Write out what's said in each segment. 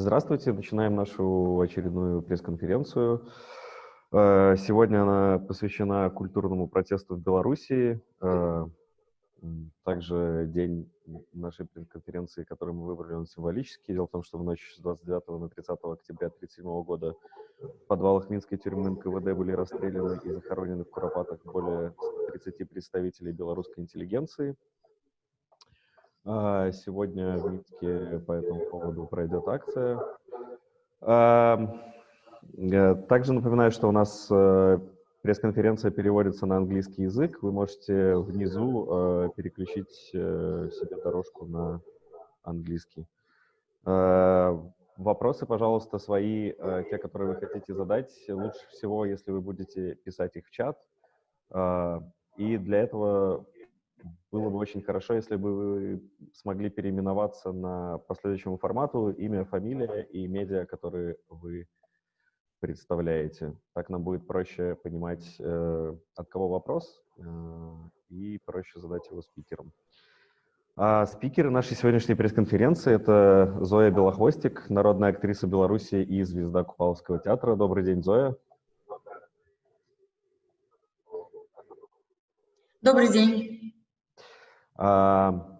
Здравствуйте, начинаем нашу очередную пресс-конференцию. Э, сегодня она посвящена культурному протесту в Белоруссии. Э, также день нашей пресс-конференции, который мы выбрали, он символический. Дело в том, что в ночь с 29 на 30 октября 1937 года в подвалах Минской тюрьмы НКВД были расстреляны и захоронены в Куропатах более 30 представителей белорусской интеллигенции. А, сегодня в Минске по этому поводу пройдет акция. Э, также напоминаю, что у нас э, пресс-конференция переводится на английский язык. Вы можете внизу э, переключить себе дорожку на английский. Вопросы, пожалуйста, свои, те, которые вы хотите задать, лучше всего, если вы будете писать их в чат. И для этого было бы очень хорошо, если бы вы смогли переименоваться на последующему формату имя, фамилия и медиа, которые вы представляете. Так нам будет проще понимать, э, от кого вопрос, э, и проще задать его спикерам. А спикеры нашей сегодняшней пресс-конференции — это Зоя Белохвостик, народная актриса Беларуси и звезда Купаловского театра. Добрый день, Зоя. Добрый день. А,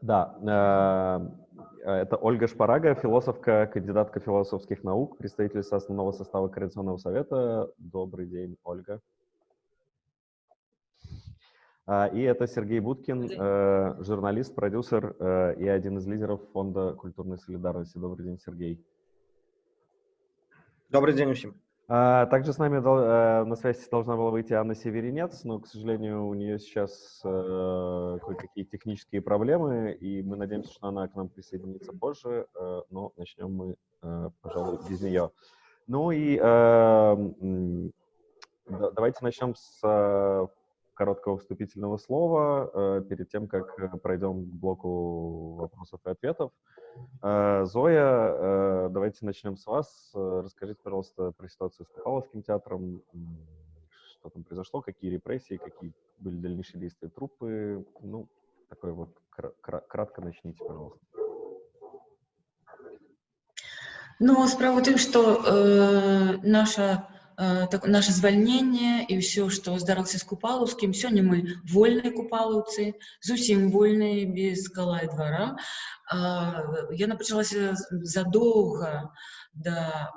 да, а, это Ольга Шпарага, философка, кандидатка философских наук, представительница основного состава Координационного совета. Добрый день, Ольга. А, и это Сергей Будкин, э, журналист, продюсер э, и один из лидеров Фонда культурной солидарности. Добрый день, Сергей. Добрый день всем. А, также с нами э, на связи должна была выйти Анна Северинец, но, к сожалению, у нее сейчас э, кое-какие технические проблемы, и мы надеемся, что она к нам присоединится позже, э, но начнем мы, пожалуй, без нее. Ну и давайте начнем с короткого вступительного слова перед тем, как пройдем к блоку вопросов и ответов. Э, Зоя, э, давайте начнем с вас. Э, расскажите, пожалуйста, про ситуацию с Купаловским театром. Что там произошло, какие репрессии, какие были дальнейшие действия трупы. Ну, такое вот кратко начните, пожалуйста. Ну, справа в что э, наша Э, так, наше звальненне і ўсё што здарылася з купалаўскім сёння мы вольныя купалаўцы зусім вольныя без кала і двара яна пачалася задоўга да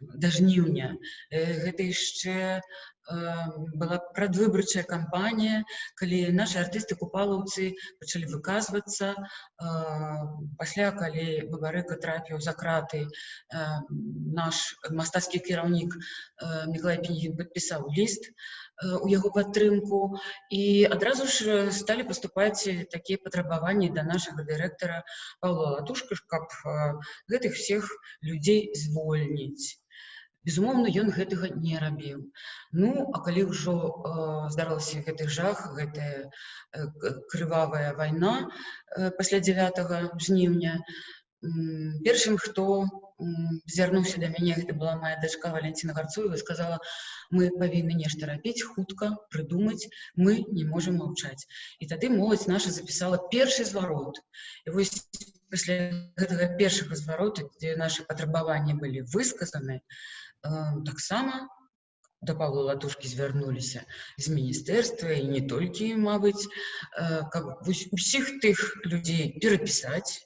да жніўня гэта яшчэ была прадвыбарчая кампанія калі нашы артысты купалаўцы пачалі выказвацца пасля калі бабарыка трапіў за краты наш мастацкі кіраўнік міклай пенігін падпісаў ліст у яго падтрымку і адразу ж сталі паступаць такія патрабаванні да нашага дырэктара павла латушка каб гэтых всех людзей звольніць Безумоўна ён гэтага не рабіў. Ну а калі ўжо э, здарылася гэты жах гэтая э, крывавая вайна э, пасля 9 жніўня э, першым хто звярнуўся да мяне гэта была моя дачка валенціна гарцуева сказала мы павінны нешта рабіць хутка прыдумаць мы не можам маўчаць і тады моладзь наша запісала першы зварот. І вось пасля гэтага першага зварота дзе нашы патрабаванні былі высказаны таксама да Павла Латушкі звярнуліся з міністэрства і не толькі, мабыць, каб усіх тых людзей перапісаць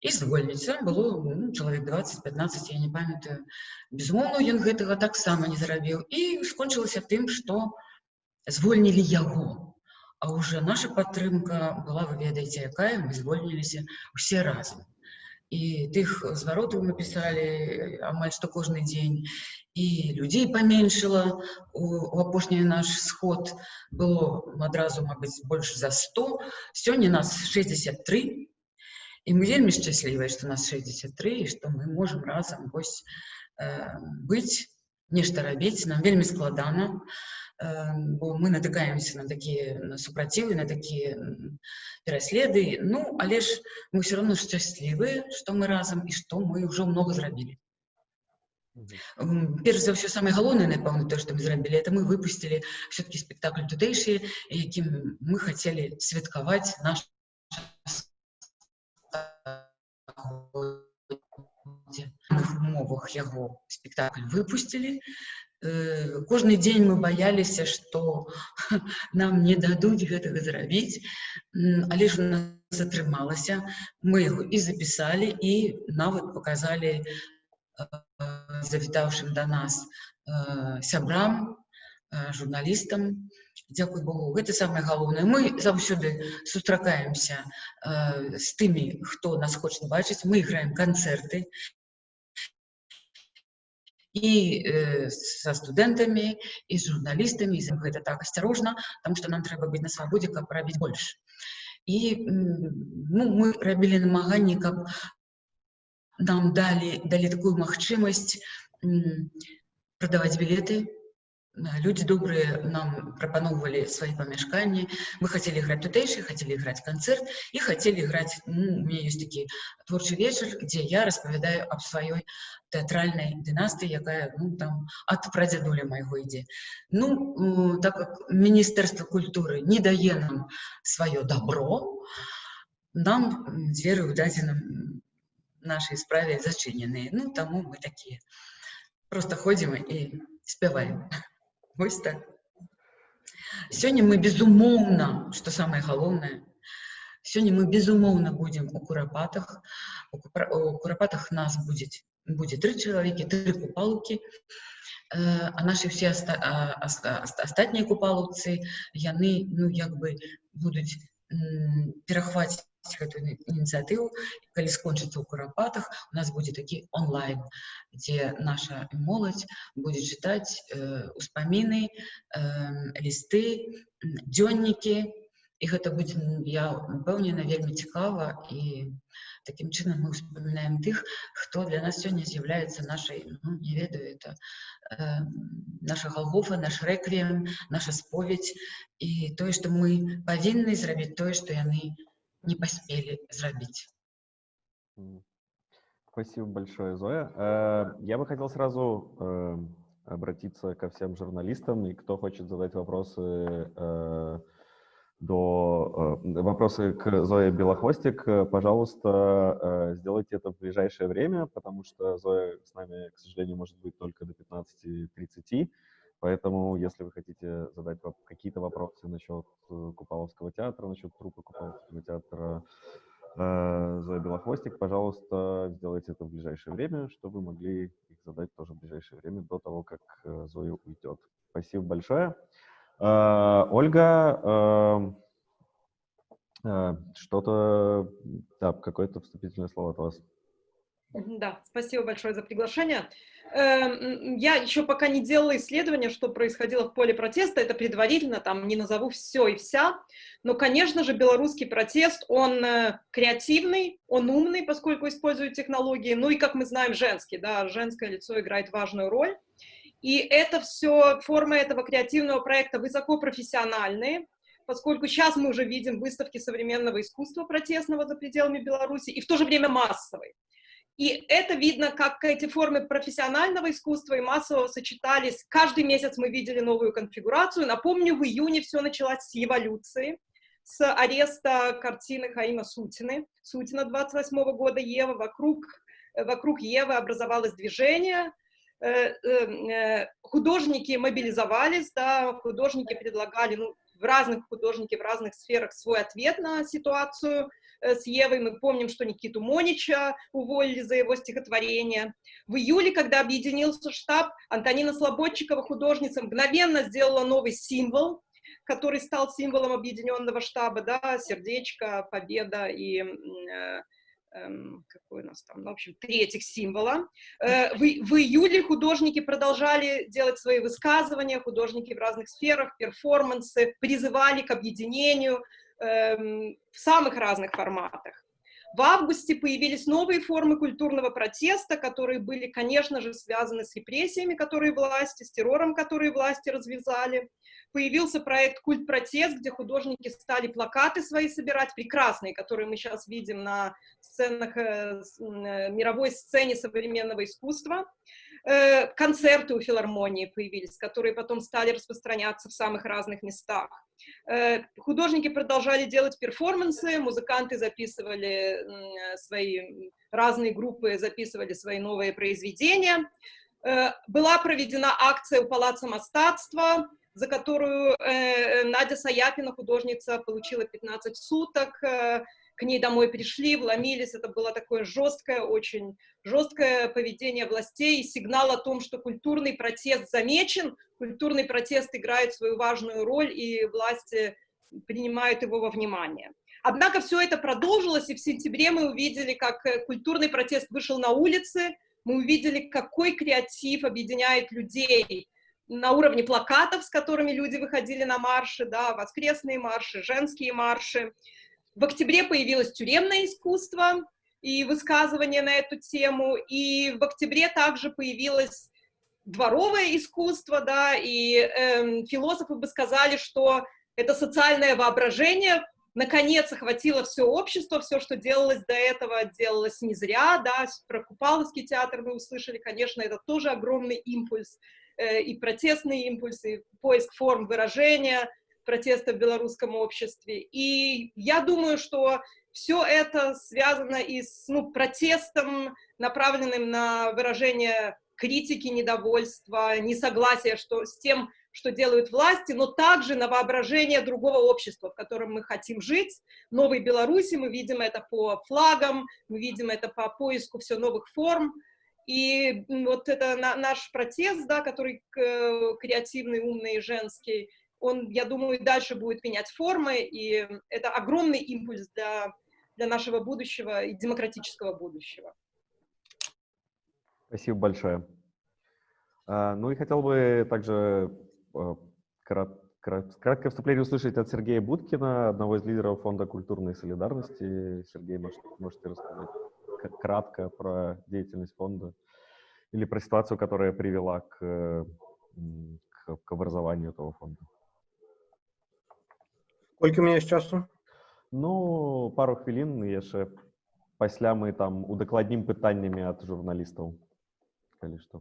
і звольніць. Там было ну, чалавек 20-15, я не памятаю. Безумоўна, ён гэтага таксама не зрабіў. І скончылася тым, што звольнілі яго. А ўжо наша падтрымка была, вы ведаеце, якая мы звольніліся ўсе разам і тых зваротаў мы пісалі амаль што кожны дзень і людзей паменшыла у, у апошні наш сход было адразу мабыць больш за 100 сёння нас 63 і мы вельмі шчаслівыя што нас 63 і што мы можемм разам вось э, быць нешта рабіць нам вельмі складана а бо мы натыкаемся на такія на супрацівы на такія пераследы ну але ж мы все равно шчаслівыя што мы разам і што мы ўжо много зрабілі перш за ўсё самае галоўнае напэўна то што мы зрабілі это мы выпусцілі все-таки спектакль тутэйшы якім мы хацелі святкаваць наш умовах яго спектакль выпусцілі кожны дзень мы баяліся што нам не дадуць гэтага зрабіць але ж у нас атрымалася мы яго і запісалі і нават показалі завітаўшым да нас сябрам журналістам Дзякуй Богу гэта самае галоўнае мы заўсёды сустракаемся з тымі хто нас хоча бачыць мы іграем канцэрты і э, са студэнтамі і з журналістамі і гэта так асцярожна там што нам трэба быць на свабодзе каб рабіць больш і ну, мы рабілі намаганні каб нам далі далі такую магчымасць прадаваць білеты люди добрые нам прапаноўвалі свои памяшканні мы хотели играть тутэйший хотели играть концерт и хотели играть ну, у меня есть такі творчы вечар где я распавядаю об сваёй тэатральнай дынастыі якая ну там от прадзядуля майго ідзе ну так как міністэрства культуры не дае нам сваё добро нам дзверы ў дадзеным нашай справе зачыненыя ну таму мы такія просто ходзім і спяваем Вось так. Сёння мы безумоўна, што самае галоўнае, сёння мы безумоўна будзем у курапатах. У курапатах нас будзе, будзе тры чалавекі, тры купалкі. А нашы ўсе аста, астатнія купалаўцы, яны ну, як бы будуць перахваціць Гэтую ініцыятыву калі скончыцца ў курапатах у нас будзе такі онлайн дзе наша моладзь будзе чытаць э, успаміны э, лісты дзённікі і гэта будзе я упэўнена вельмі цікава і таким чынам мы успамінаем тых хто для нас сёння з'яўляецца нашай ну, не ведаю это э, наша галгофа наш рэквіем наша споведь. І тое што мы павінны зрабіць тое што яны не поспели зрабіць. Спасибо большое, Зоя. Э, я бы хотел сразу э, обратиться ко всем журналистам, и кто хочет задать вопросы э, до вопросы к Зое Белохвостик, пожалуйста, сделайте это в ближайшее время, потому что Зоя с нами, к сожалению, может быть только до 15.30. Поэтому, если вы хотите задать какие-то вопросы насчет э, Купаловского театра, насчет трупа Купаловского театра э, Зоя Белохвостик, пожалуйста, сделайте это в ближайшее время, чтобы вы могли их задать тоже в ближайшее время, до того, как э, Зоя уйдет. Спасибо большое. Ольга, что-то, да, какое-то вступительное слово от вас. Да, спасибо большое за приглашение. Эм, я еще пока не делала исследования, что происходило в поле протеста, это предварительно, там не назову все и вся, но, конечно же, белорусский протест, он э, креативный, он умный, поскольку использует технологии, ну и, как мы знаем, женский, да, женское лицо играет важную роль. И это все, формы этого креативного проекта высокопрофессиональные, поскольку сейчас мы уже видим выставки современного искусства протестного за пределами Беларуси и в то же время массовой. И это видно, как эти формы профессионального искусства и массового сочетались. Каждый месяц мы видели новую конфигурацию. Напомню, в июне все началось с эволюции, с ареста картины Хаима Сутины, Сутина 28 -го года Ева. Вокруг, вокруг Евы образовалось движение, э, э, художники мобилизовались, да, художники предлагали, ну, в разных художники в разных сферах свой ответ на ситуацию, Э, с Евой, мы помним, что Никиту Монича уволили за его стихотворение. В июле, когда объединился штаб, Антонина Слободчикова, художница, мгновенно сделала новый символ, который стал символом объединенного штаба, да, сердечко, победа и э, эм, какой у нас там, ну, в общем, три этих символа. Э, в, в июле художники продолжали делать свои высказывания, художники в разных сферах, перформансы, призывали к объединению, в самых разных форматах. В августе появились новые формы культурного протеста, которые были, конечно же, связаны с репрессиями, которые власти, с террором, которые власти развязали. Появился проект «Культ-протест», где художники стали плакаты свои собирать, прекрасные, которые мы сейчас видим на сценах, э, э, мировой сцене современного искусства. Э, концерты у филармонии появились, которые потом стали распространяться в самых разных местах. Э, художники продолжали делать перформансы, музыканты записывали свои, разные группы записывали свои новые произведения. Э, была проведена акция у Палаца Мастатства, за которую Надя Саяпина, художница, получила 15 суток к ней домой пришли, вломились, это было такое жесткое, очень жесткое поведение властей, сигнал о том, что культурный протест замечен, культурный протест играет свою важную роль, и власти принимают его во внимание. Однако все это продолжилось, и в сентябре мы увидели, как э, культурный протест вышел на улицы, мы увидели, какой креатив объединяет людей на уровне плакатов, с которыми люди выходили на марши, да, воскресные марши, женские марши, в октябре появилось тюремное искусство и высказывание на эту тему, и в октябре также появилось дворовое искусство, да, и э, философы бы сказали, что это социальное воображение. Наконец охватило все общество, все, что делалось до этого, делалось не зря, да, про Купаловский театр мы услышали, конечно, это тоже огромный импульс, э, и протестный импульс, и поиск форм выражения, протеста в белорусском обществе. И я думаю, что все это связано и с ну, протестом, направленным на выражение критики, недовольства, несогласия что, с тем, что делают власти, но также на воображение другого общества, в котором мы хотим жить, новой Беларуси, мы видим это по флагам, мы видим это по поиску все новых форм, и вот это наш протест, да, который креативный, умный и женский, он, я думаю, дальше будет менять формы, и это огромный импульс для, для нашего будущего и демократического будущего. Спасибо большое. А, ну и хотел бы также а, краткое вступление услышать от Сергея Будкина, одного из лидеров Фонда культурной солидарности. Сергей, может, можете рассказать кратко про деятельность фонда или про ситуацию, которая привела к, к образованию этого фонда? Колькі у меня часу? Ну, пару хвілін яшчэ пасля мы там удакладнім пытаннямі ад журналістаў калі што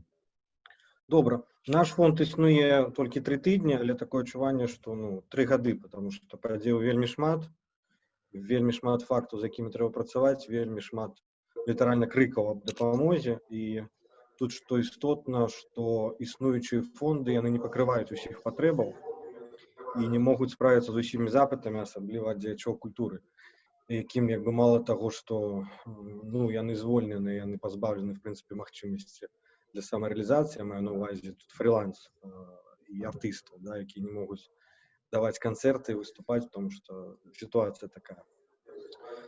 добра наш фонд існуе толькі тры тыдні але такое адчуванне што ну тры гады потому что падзеў вельмі шмат вельмі шмат фактаў з якімі трэба працаваць вельмі шмат літаральна крыкаў аб дапамозе і тут што істотна што існуючыя фонды яны не пакрываюць усіх патрэбаў і не могуць справіцца з усімі запытамі асабліва дзеячоў культуры якім як бы мало таго што ну яны звольнены яны пазбаўлены в прынцыпе магчымасці для самарэалізацыі маю на увазе тут фриланс і артыстаў да, якія не могуць даваць канцэрты выступаць тому что сітуацыя такая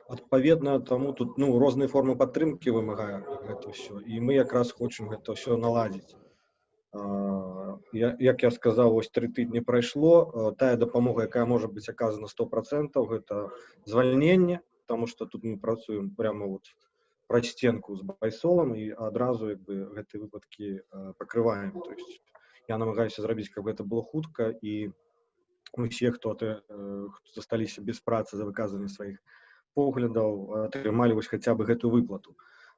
адпаведна таму тут ну розныя формы падтрымкі вымагае гэта ўсё і мы якраз хочам гэта ўсё наладзіць як я сказаў вось тры тыдні прайшло тая дапамога якая можа быць аказана сто процентаў гэта звальненне тому что тут мы працуем прямо вот праз сценку з байсолам і адразу як бы гэты выпадкі пакрываем то есть я намагаюся зрабіць каб гэта было хутка і усе хто ты засталіся без працы за выказанне сваіх поглядаў атрымалі вось хаця бы гэтую выплату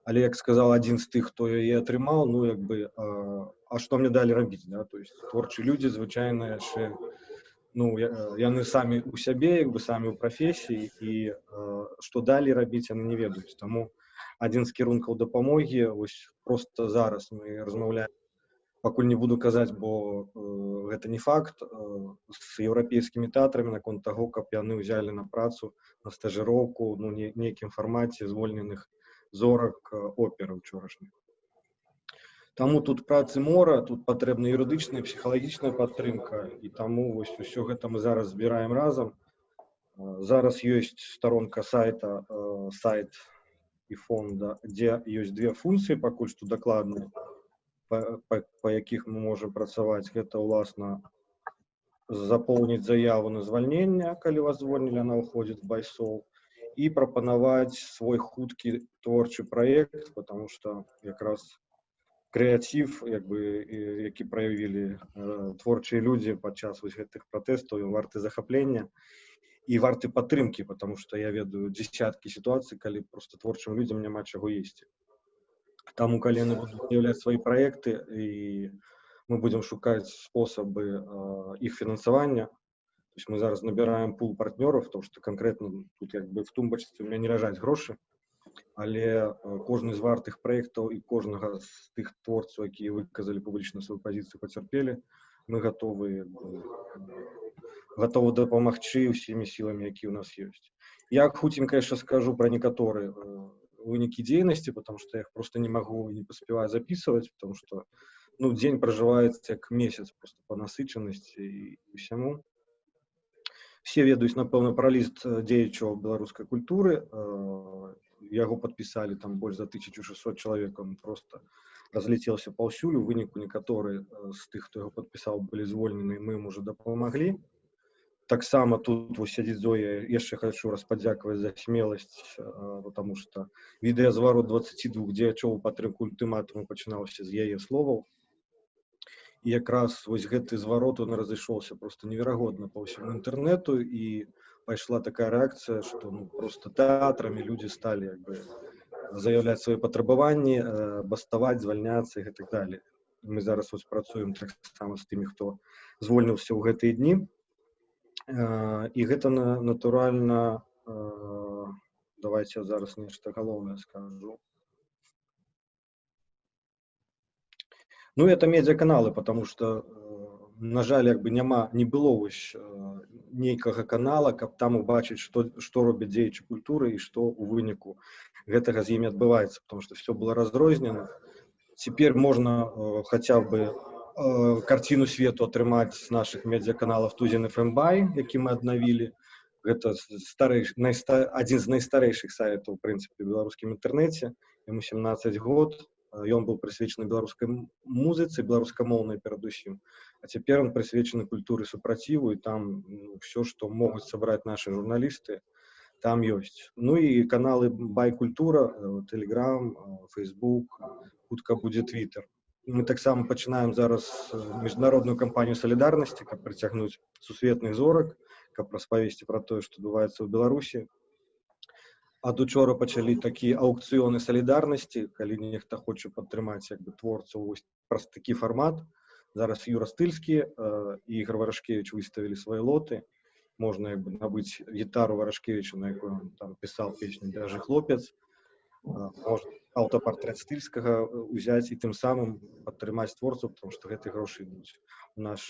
але як сказал адзін з тых хто яе атрымаў ну як бы а, а што мне далі рабіць да? то есть творчы людзі звычайна яшчэ ну яны самі у сябе як бы самі ў прафесіі і што далі рабіць яны не ведаюць таму адзін з кірункаў дапамогі вось просто зараз мы размаўляем пакуль не буду казаць бо э, гэта не факт э, з еўрапейскімі тэатрамі наконт таго каб яны ўзялі на працу на стажыроўку ну не, нейкім фармаце звольненых зорак опера учорашніх. Таму тут працы мора, тут патрэбна юрыдычная, псіхалагічная падтрымка і таму вось усё гэта мы зараз збіраем разам. Зараз ёсць старонка сайта сайт і фонда, дзе ёсць две функцыі пакуль што дакладныя, па, па, па якіх мы можам працаваць. Гэта ўласна запоўніць заяву на звальненне, калі вас звольнілі, она ўходзіць байсол і прапанаваць свой хуткі творчы праект потому что якраз крэатив як бы які праявілі э, творчыя людзі падчас вось гэтых пратэстаў варты захаплення і варты падтрымкі потому что я ведаю десяткі сітуацый калі просто творчым людзям няма чаго есці Таму калі яны будуць з'яўляць свае праекты і мы будзем шукаць спосабы э, іх фінансавання. То есть мы зараз набіраем пул партнёраў, тому што канкрэтна тут як бы в тумбачцы у меня не ляжаць грошы, але э, кожны з вартых праектаў і кожнага з тых творцаў, якія выказалі публічна сваю пазіцыю пацярпелі, мы готовы готовы дапамагчы ўсімі сіламі, якія ў нас ёсць. Я хутенька яшчэ скажу пра некаторыя э, вынікі дзейнасці, потому что я их просто не могу и не поспеваю записывать, потому что ну, день проживается как месяц просто по насычанности и, и всему. Все ведаюць, напэўна, пра ліст дзеячаў беларускай культуры. Яго падпісалі там больш за 1600 чалавек, он просто разлетелся паўсюль. У выніку некаторыя з тых, хто яго падпісаў, былі звольнены, мы ім уже дапамаглі таксама тут вось сядзіць Зоя яшчэ хочу раз падзякаваць за смеласць потому что відэазварот 22 дзеячоў падтрымку ультыматуму пачынаўся з яе словаў і якраз вось гэты зварот он разышоўся просто неверагодна по ўсяму інтэрнету і пайшла такая рэакцыя что ну, просто тэатрамі людзі сталі як бы заяўляць свае патрабаванні баставаць звальняцца і гэтак далее мы зараз вось працуем таксама з тымі хто звольніўся ў гэтыя дні і гэта натуральна давайте зараз нешта галоўнае скажу ну это медиаканалы потому что на жаль як бы няма не было вось нейкага канала каб там убачыць что что робяць дзеячы культуры і что у выніку гэтага з імі адбываецца потому что все было разрознена теперь можно хотя бы э, карціну свету атрымаць з наших медыаканалаў тузен фмбай які мы аднавілі гэта старэйш найста адзін з найстарэйшых сайтаў прынцыпе беларускім інтэрнэце ему 17 год ён быў прысвечаны беларускай музыцы беларускамоўнай перадусім а цяпер он прысвечаны культуры супраціву і там ну, все што могуць сабраць наши журналісты там ёсць ну і каналы байкультура телеграм facebook хутка будзе twitter мы таксама пачынаем зараз міжнародную кампанію салідарнасці каб прыцягнуць сусветных зорак каб распавесці пра тое што адбываецца ў беларусі ад учора пачалі такія аўкцыёны салідарнасці калі нехта хоча падтрымаць як бы творцаў вось праз такі фармат зараз юра стыльскі э, і ігор варашкевич выставілі свае лоты можна як бы набыць гітару варашкевича на якой он там пісаў песню даже хлопец можна аўтапартрэт стыльскага ўзяць і тым самым падтрымаць творцу потому что гэты грошы ідуць у наш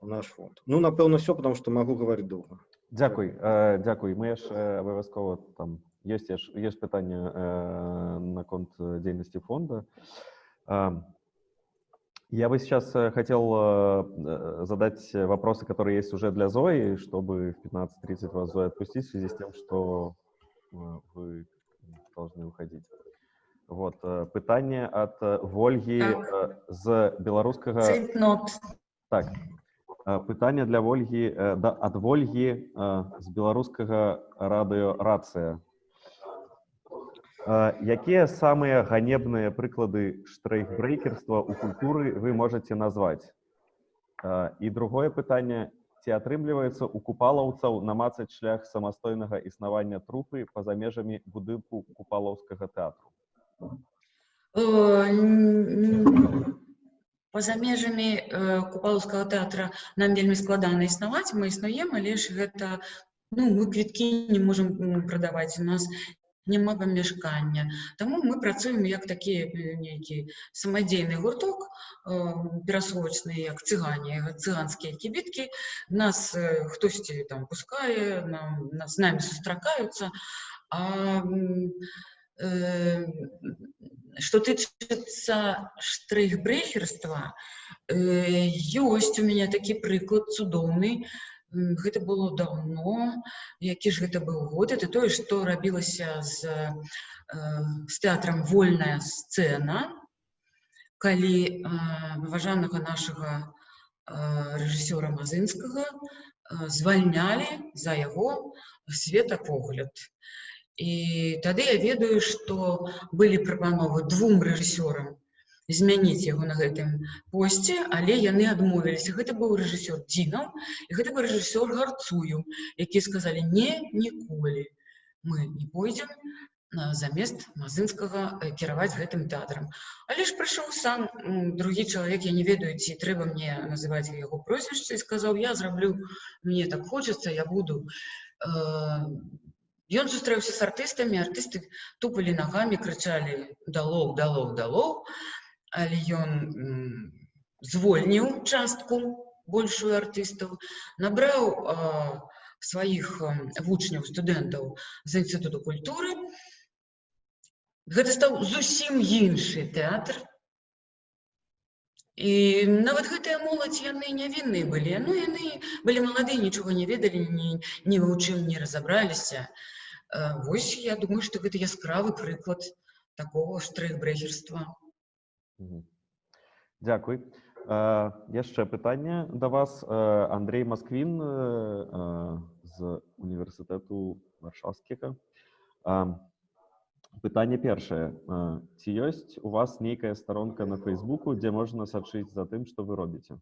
у наш фонд ну напэўна все потому что могу говорить доўга Дякуй э, Дякуй мы яшчэ абавязкова там есть есть пытанне э, наконт дзейнасці фонда я бы сейчас хотел э, задать вопросы которые есть уже для Зои чтобы в 15.30 вас Зоя отпустить в связи с тем что вы должны уходить. Вот э, пытанне от э, ольги так. з беларускага так пытанне для ольги да ад ольги з беларускага радыё рацыя якія самыя ганебныя прыклады штрейкбрейкерства у культуры вы можете назваць і другое пытанне ці атрымліваецца у купалаўцаў намацаць шлях самастойнага існавання трупы па-за межамі будынку купалаўскага тэатру па-за межамі купалаўскага тэатра нам вельмі складана існаваць мы існуем але ж гэта ну мы квіткі не можам прадаваць у нас няма памяшкання Таму мы працуем як такі нейкі самадзейны гурток перасрочны як цыгане цыганскія кібіткі нас хтосьці там пускае нам нас з намі сустракаюцца а э, что тычыцца штрейхбрехерства ёсць у меня такі прыклад цудоўны гэта было даўно які ж гэта быў год. Это тое што рабілася з з тэатрам вольная сцэна калі выважанага нашага рэжысёра мазынскага звальнялі за яго светапогляд і тады я ведаю што былі прапановы двум рэжысёрам змяніць яго на гэтым посце але яны адмовіліся гэта быў рэжысёр дзінаў і гэта быў рэжысёр гарцую якія сказалі не ніколі мы не пойдзем а, замест мазынскага э, кіраваць гэтым тэатрам але ж прыйшоў сам м, другі чалавек я не ведаю ці трэба мне называць яго прозвішча і сказаў я зраблю мне так хочацца я буду Э, Ён сустрэўся з артыстамі артысты тупалі нагамі крычалі далоў далоў далоў але ён звольніў частку большую артыстаў набраў а, сваіх вучняў студэнтаў з інстытуту культуры. Гэта стаў зусім іншы тэатр і нават гэтыя моладзь яны нявінныя былі. Ну яны былі маладыя нічога не ведалі ні, ні ў чым не разабраліся вось я думаю што гэта яскравы прыклад такого штрых-брэхерства Мгм. Дзякуй. Э, Яшчэ пытанне да вас. Э, Андрей Масквін э, э, з універсітэту Варшаўскага. А, Пытанне першае. Э, Ці ёсць у вас нейкая старонка на Фейсбуку, дзе можна сачыць за тым, што вы робіце?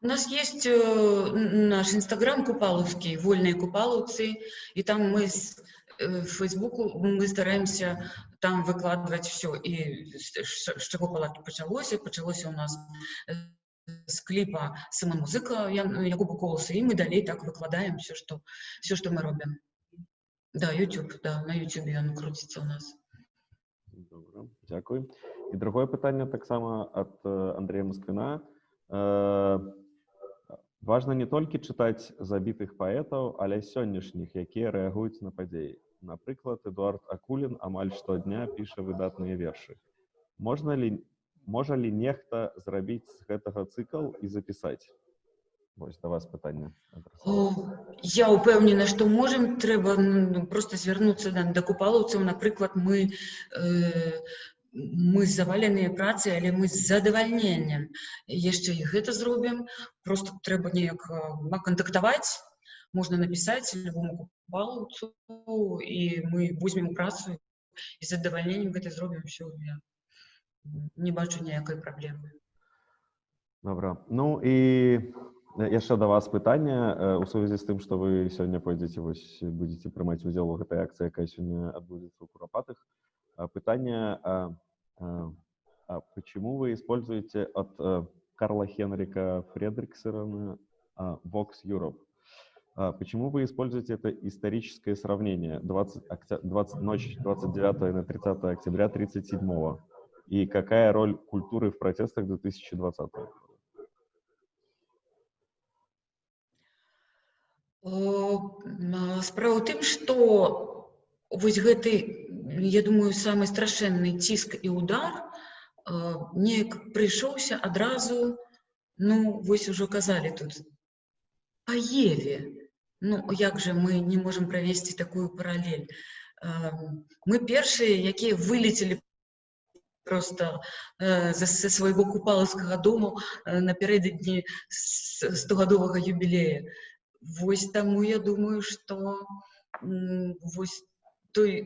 у нас есть э, наш инстаграм купаловский, вольные купаловцы, и там мы с э, Фейсбуку мы стараемся там выкладывать все. И с чего пала- почалося? Почалося у нас э, с клипа самомузыка Я- Якуба Колоса, и мы далей так выкладаем все, что, все, что мы робим. Да, YouTube, да, на YouTube он крутится у нас. Добра, дзякуй. І другое пытанне таксама ад э, Андрея Масквіна. Важна не толькі чытаць забітых паэтаў, але сённяшніх, якія рэагуюць на падзеі. Напрыклад, Эдуард Акулін амаль штодня піша выдатныя вершы. Можна ли, можа ли нехта зрабіць з гэтага цыкл і запісаць? Вось да вас пытанне. О, я упэўнена што можам трэба ну, просто звярнуцца да, да купалаўцаў напрыклад мы э, мы заваленыя працай але мы з задавальненнем яшчэ і гэта зробім просто трэба неяк а, кантактаваць можна напісаць любому купалаўцу і мы возьмем у працу і з задавальненнем гэта зробім ўсё я не бачу ніякай праблемы Добра. Ну і яшчэ да вас пытанне э, у сувязі з тым, што вы сёння пойдзеце вось будзеце прымаць удзел у гэтай акцыі, якая сёння адбудзецца ў курапатых. А, Пытанне, а, а, а почему вы используете от э, Карла Хенрика Фредриксона а, Vox Europe? А, Почему вы используете это историческое сравнение 20, октя- 20, ночь 29 на 30 октября 37 И какая роль культуры в протестах 2020 года? О, м, а, Справа ў тым, што вось гэты, я думаю, самы страшэнны ціск і удар а, неяк прыйшоўся адразу, ну, вось ужо казалі тут, па Еве. Ну, як жа мы не можам правесці такую паралель? А, Мы першыя, якія вылецелі просто э, за- са свайго купалаўскага дому э, напярэдадні с- стогадовага юбілея. Вось таму я думаю, што м, вось той,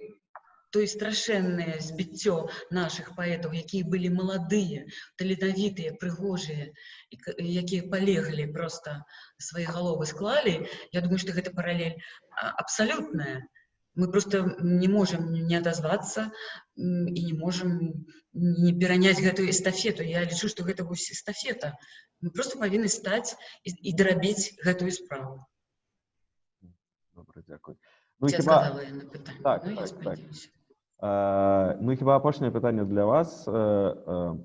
той страшэннае збіццё нашых паэтаў, якія былі маладыя, таленавітыя, прыгожыя, і к- якія палеглі проста свае галовы склалі, я думаю, што гэта паралель а, абсалютная. Мы просто не можам не адазвацца м, і не можам не пераняць гэтую эстафету. Я лічу, што гэта вось эстафета. Мы просто павінны стаць і, і дарабіць гэтую справу. Добре, дякую. Ну, і Я хіба, сказала я на питання. Так, ну, я так, так. сподіваюся. э, ну, і хіба апошняе пытанне для вас. Э, э,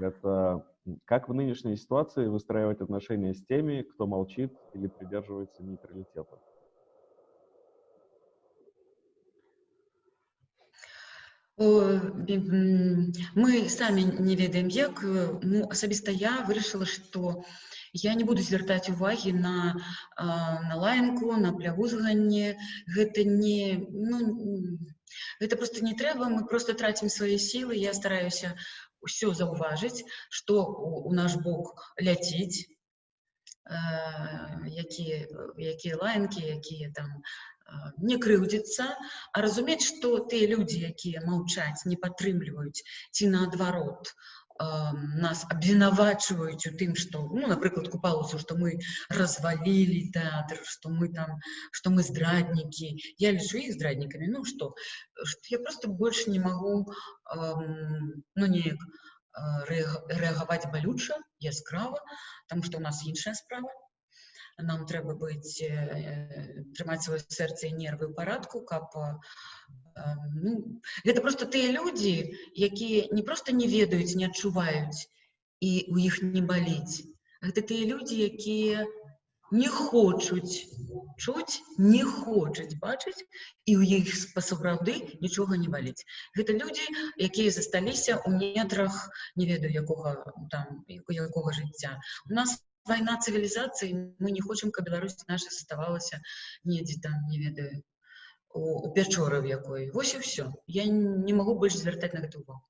это как в нынешней ситуации выстраивать отношения с теми, кто молчит или придерживается нейтралитета? О, м, Мы самі не ведаем як э, ну асабіста я вырашыла што я не буду звяртаць увагі на а, на лаянку на плявузганне гэта не ну, м, гэта просто не трэба мы просто трацім свае сілы я стараюся ўсё заўважыць што у, у наш бок ляціць э, якія якія лаянкі якія там э, не крыўдзіцца а разумець што тыя людзі якія маўчаць не падтрымліваюць ці наадварот нас абвінавачваюць у тым што ну напрыклад купалася што мы развалілі тэатр што мы там што мы здраднікі я лічу іх здраднікамі ну што я просто больш не магу ну неяк рэагаваць балюча яскрава там што у нас іншая справа нам трэба быць трымаць сваё сэрца і нервы ў парадку каб ну, гэта просто тыя людзі якія не просто не ведаюць не адчуваюць і у іх не баліць гэта тыя людзі якія не хочуць чуць не хочуць бачыць і ў іх па-сапраўды нічога не баліць гэта людзі якія засталіся ў нетрах не ведаю якога там якога жыцця у нас вайна цывілізацыі мы не хочам каб Беларусь наша заставалася недзе там не ведаю у, у пячоры в якой вось і все я не могу больше звяртаць на гэту увагу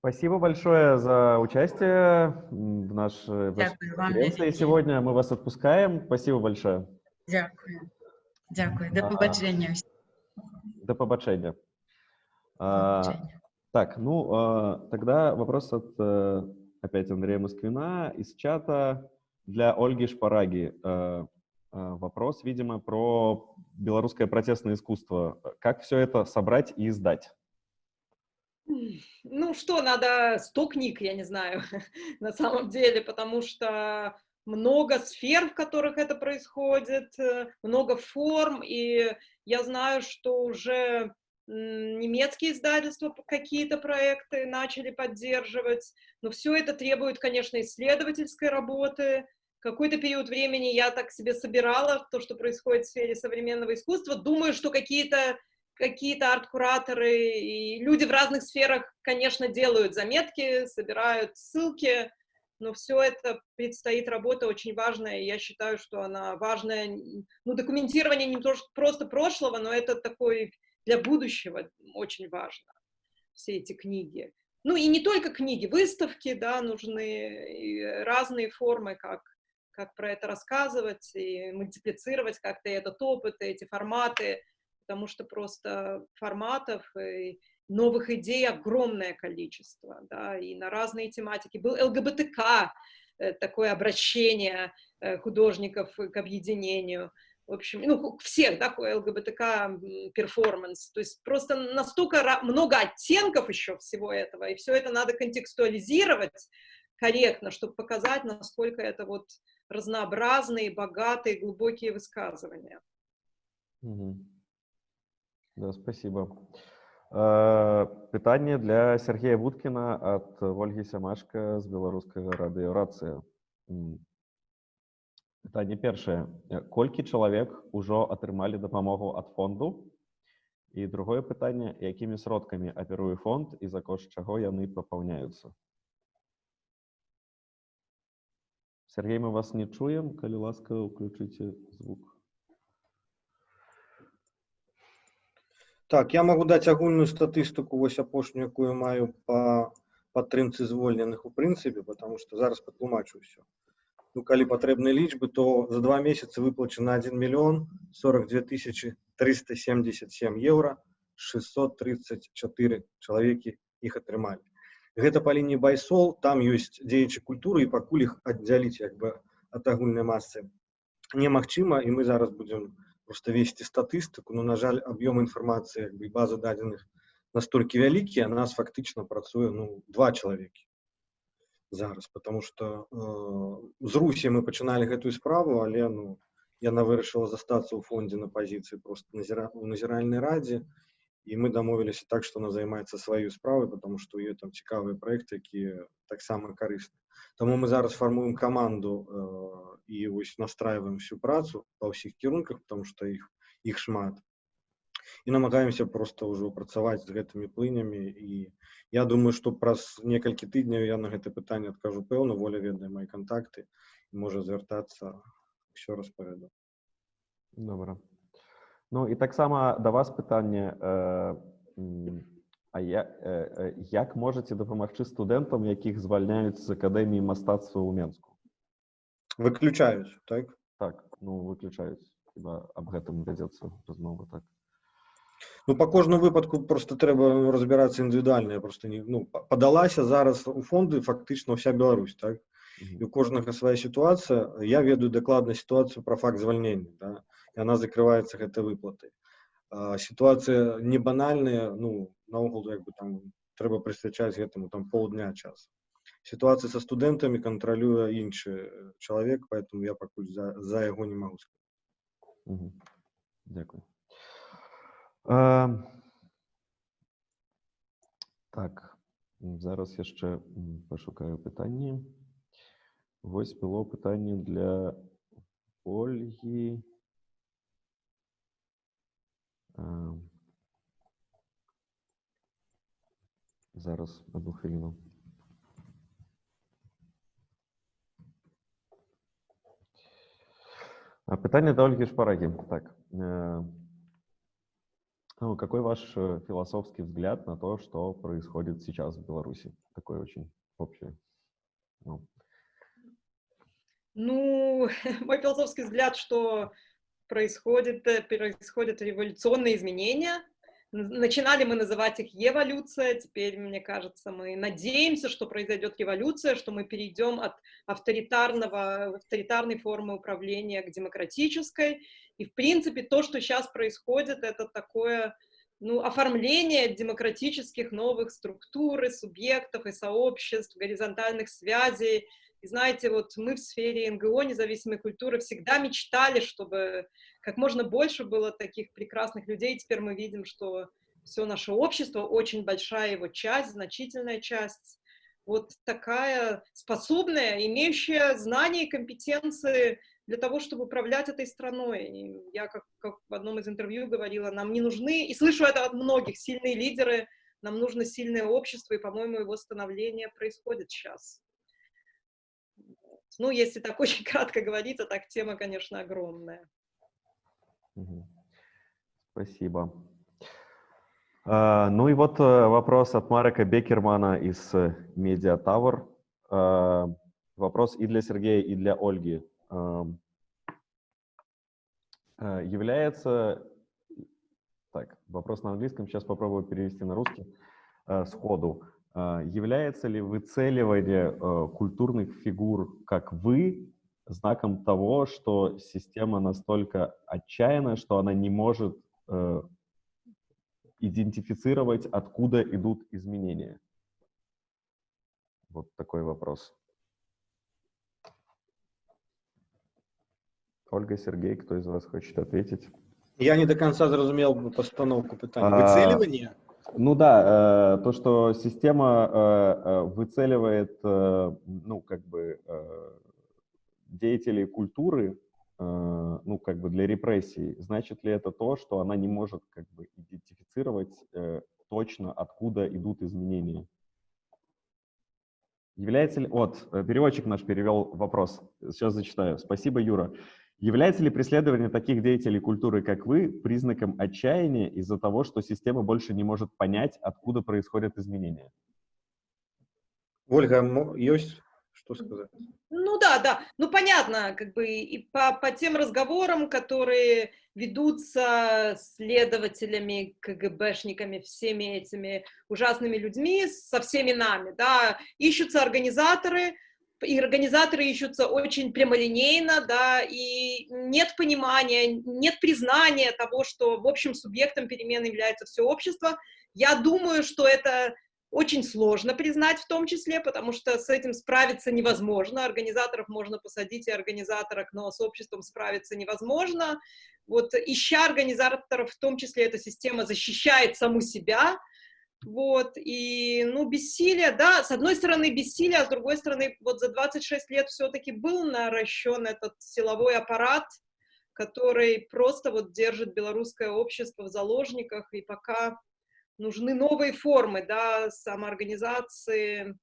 Спасибо большое за участие в нашей конференции сегодня. Мы вас отпускаем. Спасибо большое. Дякую. Дякую. До побачення. До побачення. А, так, ну, а, тогда вопрос от э, опять Андрея Москвина из чата для Ольги Шпараги. А, а, вопрос, видимо, про белорусское протестное искусство. Как все это собрать и издать? Ну что, надо 100 книг, я не знаю, на самом деле, потому что много сфер, в которых это происходит, э, много форм, и я знаю, что уже немецкие издательства какие-то проекты начали поддерживать, но все это требует, конечно, исследовательской работы, какой-то период времени я так себе собирала то, что происходит в сфере современного искусства. Думаю, что какие-то какие-то арт-кураторы и люди в разных сферах, конечно, делают заметки, собирают ссылки, но все это предстоит работа очень важная, и я считаю, что она важная, ну, документирование не то, просто прошлого, но это такой для будущего очень важно, все эти книги. Ну, и не только книги, выставки, да, нужны разные формы, как как про это рассказывать и мультиплицировать как-то этот опыт, эти форматы, потому что просто форматов и новых идей огромное количество, да, и на разные тематики. Был ЛГБТК, э, такое обращение э, художников к объединению, в общем, ну, всех, да, ЛГБТК перформанс, то есть просто настолько много оттенков еще всего этого, и все это надо контекстуализировать корректно, чтобы показать, насколько это вот разнообразные, богатые, глубокие высказывания. Угу. Да, спасибо. Э, Питание для Сергея Будкина от Ольги Сямашка з беларускага радыёрацыя. Пытанне першае. Колькі чалавек ужо атрымалі дапамогу ад фонду? І другое пытанне, якімі сродкамі аперуе фонд і за кошт чаго яны папаўняюцца? Сергей, мы вас не чуем. Калі ласка, включите звук. Так, я могу даць агульную статыстыку вось апошнюю, якую маю па падтрымцы звольненых у прынцыпе, потому что зараз патлумачу ўсё. Ну, калі патрэбныя лічбы, то за два месяца выплачена 1 миллион 42 тысячи 377 евро, 634 чалавекі іх атрымалі гэта па лініі байсол там ёсць дзеячы культуры і пакуль іх аддзяліць як бы ад агульнай масы немагчыма і мы зараз будзем просто весці статыстыку но на жаль аб'ём інфармацыі як бы база дадзеных настолькі вялікія нас фактычна працуе ну два чалавекі зараз потому что э, з русі мы пачыналі гэтую справу але ну яна вырашыла застацца ў фондзе на пазіцыі просто назіра у назіральнай радзе і і мы дамовіліся так што она займаецца сваёй справай потому што ў ёй там цікавыя праекты якія таксама карысны Таму мы зараз фармуем каманду э, і вось настраиваем всю працу па ўсіх кірунках потому што іх іх шмат І намагаемся просто ўжо працаваць з гэтымі плынямі і я думаю што праз некалькі тыдняў я на гэта пытанне адкажу пэўна воля ведае мои контакты можа звяртацца все распавяду добра Ну і таксама да вас пытанне э, А я, э, як можаце дапамагчы студэнтам, якіх звальняюць з акадэміі мастацтва ў Менску? Выключаюць, так? Так, ну выключаюць. Хіба аб гэтым вядзецца размова так. Ну, по кожному випадку просто треба розбиратися індивідуально. Я просто не, ну, подалася зараз у фонди фактично вся Білорусь, так? І у кожнага своя ситуація. Я веду докладно ситуацію про факт звольнення, да? і вона закривається гэта выплаты. А, ситуація не банальная, ну, наогул, як бы там, треба присвячаць гэтаму там полдня час. Ситуація со студентами контролює інший чоловік, поэтому я пакуль за, за яго не могу сказать. Угу. Дякую. Так, зараз я ще м, пошукаю питання. Ось було питання для Ольги. Зараз одну. А, Питание до Ольги Шпараги. Так. Ну, какой ваш э, философский взгляд на то, что происходит сейчас в Беларуси? Такое очень общее. Ну, Ну, мой философский взгляд, что происходит, э, происходят революционные изменения. Начинали мы называть их эволюция, теперь, мне кажется, мы надеемся, что произойдет революция, что мы перейдем от авторитарного, авторитарной формы управления к демократической. И, в принципе, то, что сейчас происходит, это такое ну, оформление демократических новых структур, и субъектов и сообществ, горизонтальных связей, и знаете, вот мы в сфере НГО, независимой культуры, всегда мечтали, чтобы как можно больше было таких прекрасных людей. Теперь мы видим, что все наше общество, очень большая его часть, значительная часть, вот такая способная, имеющая знания и компетенции для того, чтобы управлять этой страной. И я, как, как в одном из интервью говорила, нам не нужны, и слышу это от многих, сильные лидеры, нам нужно сильное общество, и, по-моему, его становление происходит сейчас. Ну, если так очень кратко говорить, а так тема, конечно, огромная. Спасибо. А, ну и вот э, вопрос от Марека Бекермана из э, Media Tower. А, Вопрос и для Сергея, и для Ольги. А, Является... Так, вопрос на английском, сейчас попробую перевести на русский э, сходу. А, Является ли выцеливание э, культурных фигур, как вы, знаком того, что система настолько отчаянна, что она не может э, идентифицировать, откуда идут изменения? Вот такой вопрос. Ольга, Сергей, кто из вас хочет ответить? Я не до конца зрозумел постановку питання. А, Вицілювання? Ну да, э, то, что система э, э, выцеливает, э, ну, как бы, э, деятелей культуры, э, ну, как бы для репрессий, значит ли это то, что она не может, как бы, идентифицировать э, точно, откуда идут изменения? Является ли... Вот, переводчик наш перевел вопрос. Сейчас зачитаю. Спасибо, Юра. Является ли преследование таких деятелей культуры, как вы, признаком отчаяния из-за того, что система больше не может понять, откуда происходят изменения? Ольга, есть что сказать? Ну да, да. Ну понятно, как бы и по, по тем разговорам, которые ведутся следователями, КГБшниками, всеми этими ужасными людьми, со всеми нами, да, ищутся организаторы, и организаторы ищутся очень прямолинейно, да, и нет понимания, нет признания того, что, в общем, субъектом перемен является все общество. Я думаю, что это очень сложно признать в том числе, потому что с этим справиться невозможно. Организаторов можно посадить и организаторок, но с обществом справиться невозможно. Вот ища организаторов, в том числе эта система защищает саму себя, вот, и, ну, бессилие, да, с одной стороны бессилие, а с другой стороны, вот за 26 лет все-таки был наращен этот силовой аппарат, который просто вот держит белорусское общество в заложниках, и пока нужны новые формы, да, самоорганизации,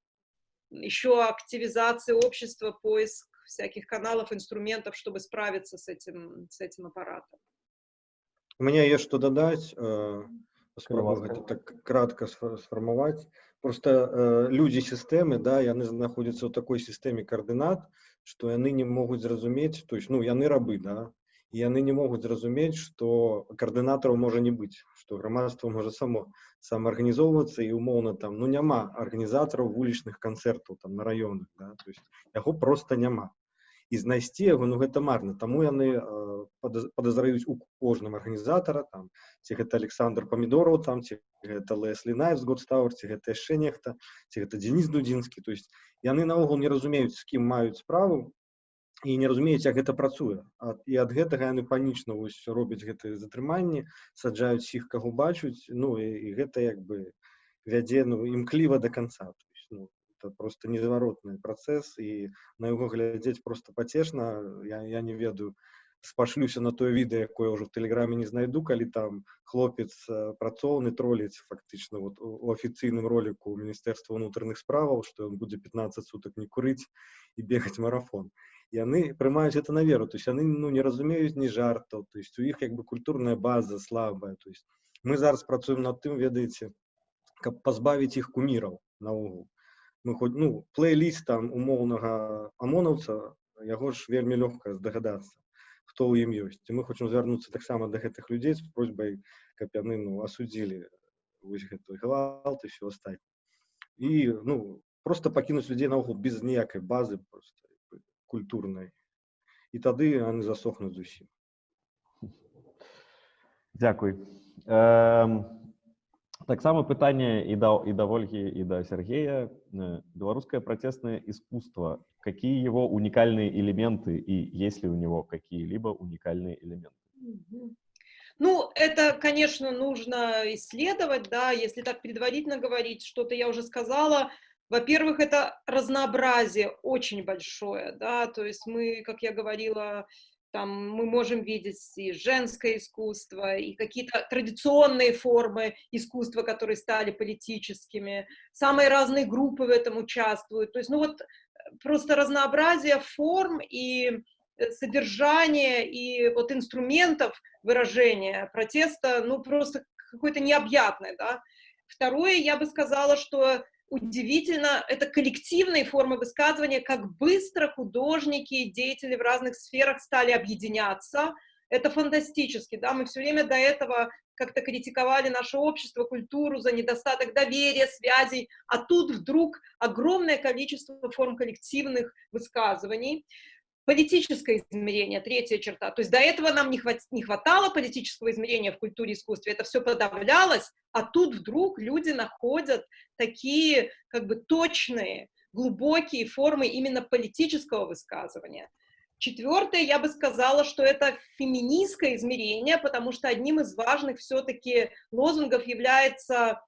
еще активизации общества, поиск всяких каналов, инструментов, чтобы справиться с этим, с этим аппаратом. У меня есть что додать э, Спробую ласка. гэта так кратка сфа- сфармаваць. Просто э, людзі сістэмы, да, яны знаходзяцца ў такой сістэме каардынат, што яны не могуць зразумець, то есть, ну, яны рабы, да, і яны не могуць зразумець што каардынатараў можа не быць што грамадства можа само самаарганізоўвацца і умоўна там ну няма арганізатараў вулічных канцэртаў там на раёнах да? то есть яго просто няма і знайсці яго ну гэта марна таму яны э, падазраюць у кожным арганізатара там ці гэта александр памідораў там ці гэта леслі найс годстаур ці гэта яшчэ нехта ці гэта дзеніс дудзінскі то есть яны наогул не разумеюць з кім маюць справу і не разумеюць як гэта працуе ад, і ад гэтага яны панічна вось робяць гэтыя затрыманні саджаюць іх каго бачуць ну і, і гэта як бы вядзе ну імкліва до конца то есть, ну, это просто незваротны працэс і на яго глядзець просто пацешна я, я не ведаю спашлюся на тое відэа якое ўжо в тэлеграме не знайду калі там хлопец працоўны троліць фактычна вот у афіцыйным роліку міністэрства ўнутраных справаў што ён будзе 15 суток не курыць і бегаць марафон яны прымаюць это на веру то есть яны ну не разумеюць ні жартаў то есть у іх як бы культурная база слабая то есть мы зараз працуем над тым ведаеце каб пазбавіць іх куміраў наогул мы хоць ну плейліст там умоўнага амонаўца яго ж вельмі лёгка здагадацца хто ў ім ёсць і мы хочам звярнуцца таксама да гэтых людзей з просьбай каб яны ну асудзілі вось гэты гвалт і все астатні і ну просто пакінуць людзей наогул без ніякай базы просто культурнай і тады яны засохнуць зусім Дякуй эм, таксама пытанне і да і да ольгі і да Сергея беларускае працеснае искусство какие его уникальные элементы и есть ли у него какие-либо уникальные элементы Ну, это, конечно, нужно исследовать, да, если так предварительно говорить, что-то я уже сказала, во-первых, это разнообразие очень большое, да, то есть мы, как я говорила, там мы можем видеть и женское искусство, и какие-то традиционные формы искусства, которые стали политическими. Самые разные группы в этом участвуют. То есть, ну вот, просто разнообразие форм и содержания, и вот инструментов выражения протеста, ну, просто какое-то необъятное, да. Второе, я бы сказала, что удивительно, это коллективные формы высказывания, как быстро художники и деятели в разных сферах стали объединяться. Это фантастически, да, мы все время до этого как-то критиковали наше общество, культуру за недостаток доверия, связей, а тут вдруг огромное количество форм коллективных высказываний. Политическое измерение, третья черта. То есть до этого нам не, хват, не хватало политического измерения в культуре и искусстве, это все подавлялось, а тут вдруг люди находят такие как бы точные, глубокие формы именно политического высказывания. Четвертое, я бы сказала, что это феминистское измерение, потому что одним из важных все-таки лозунгов является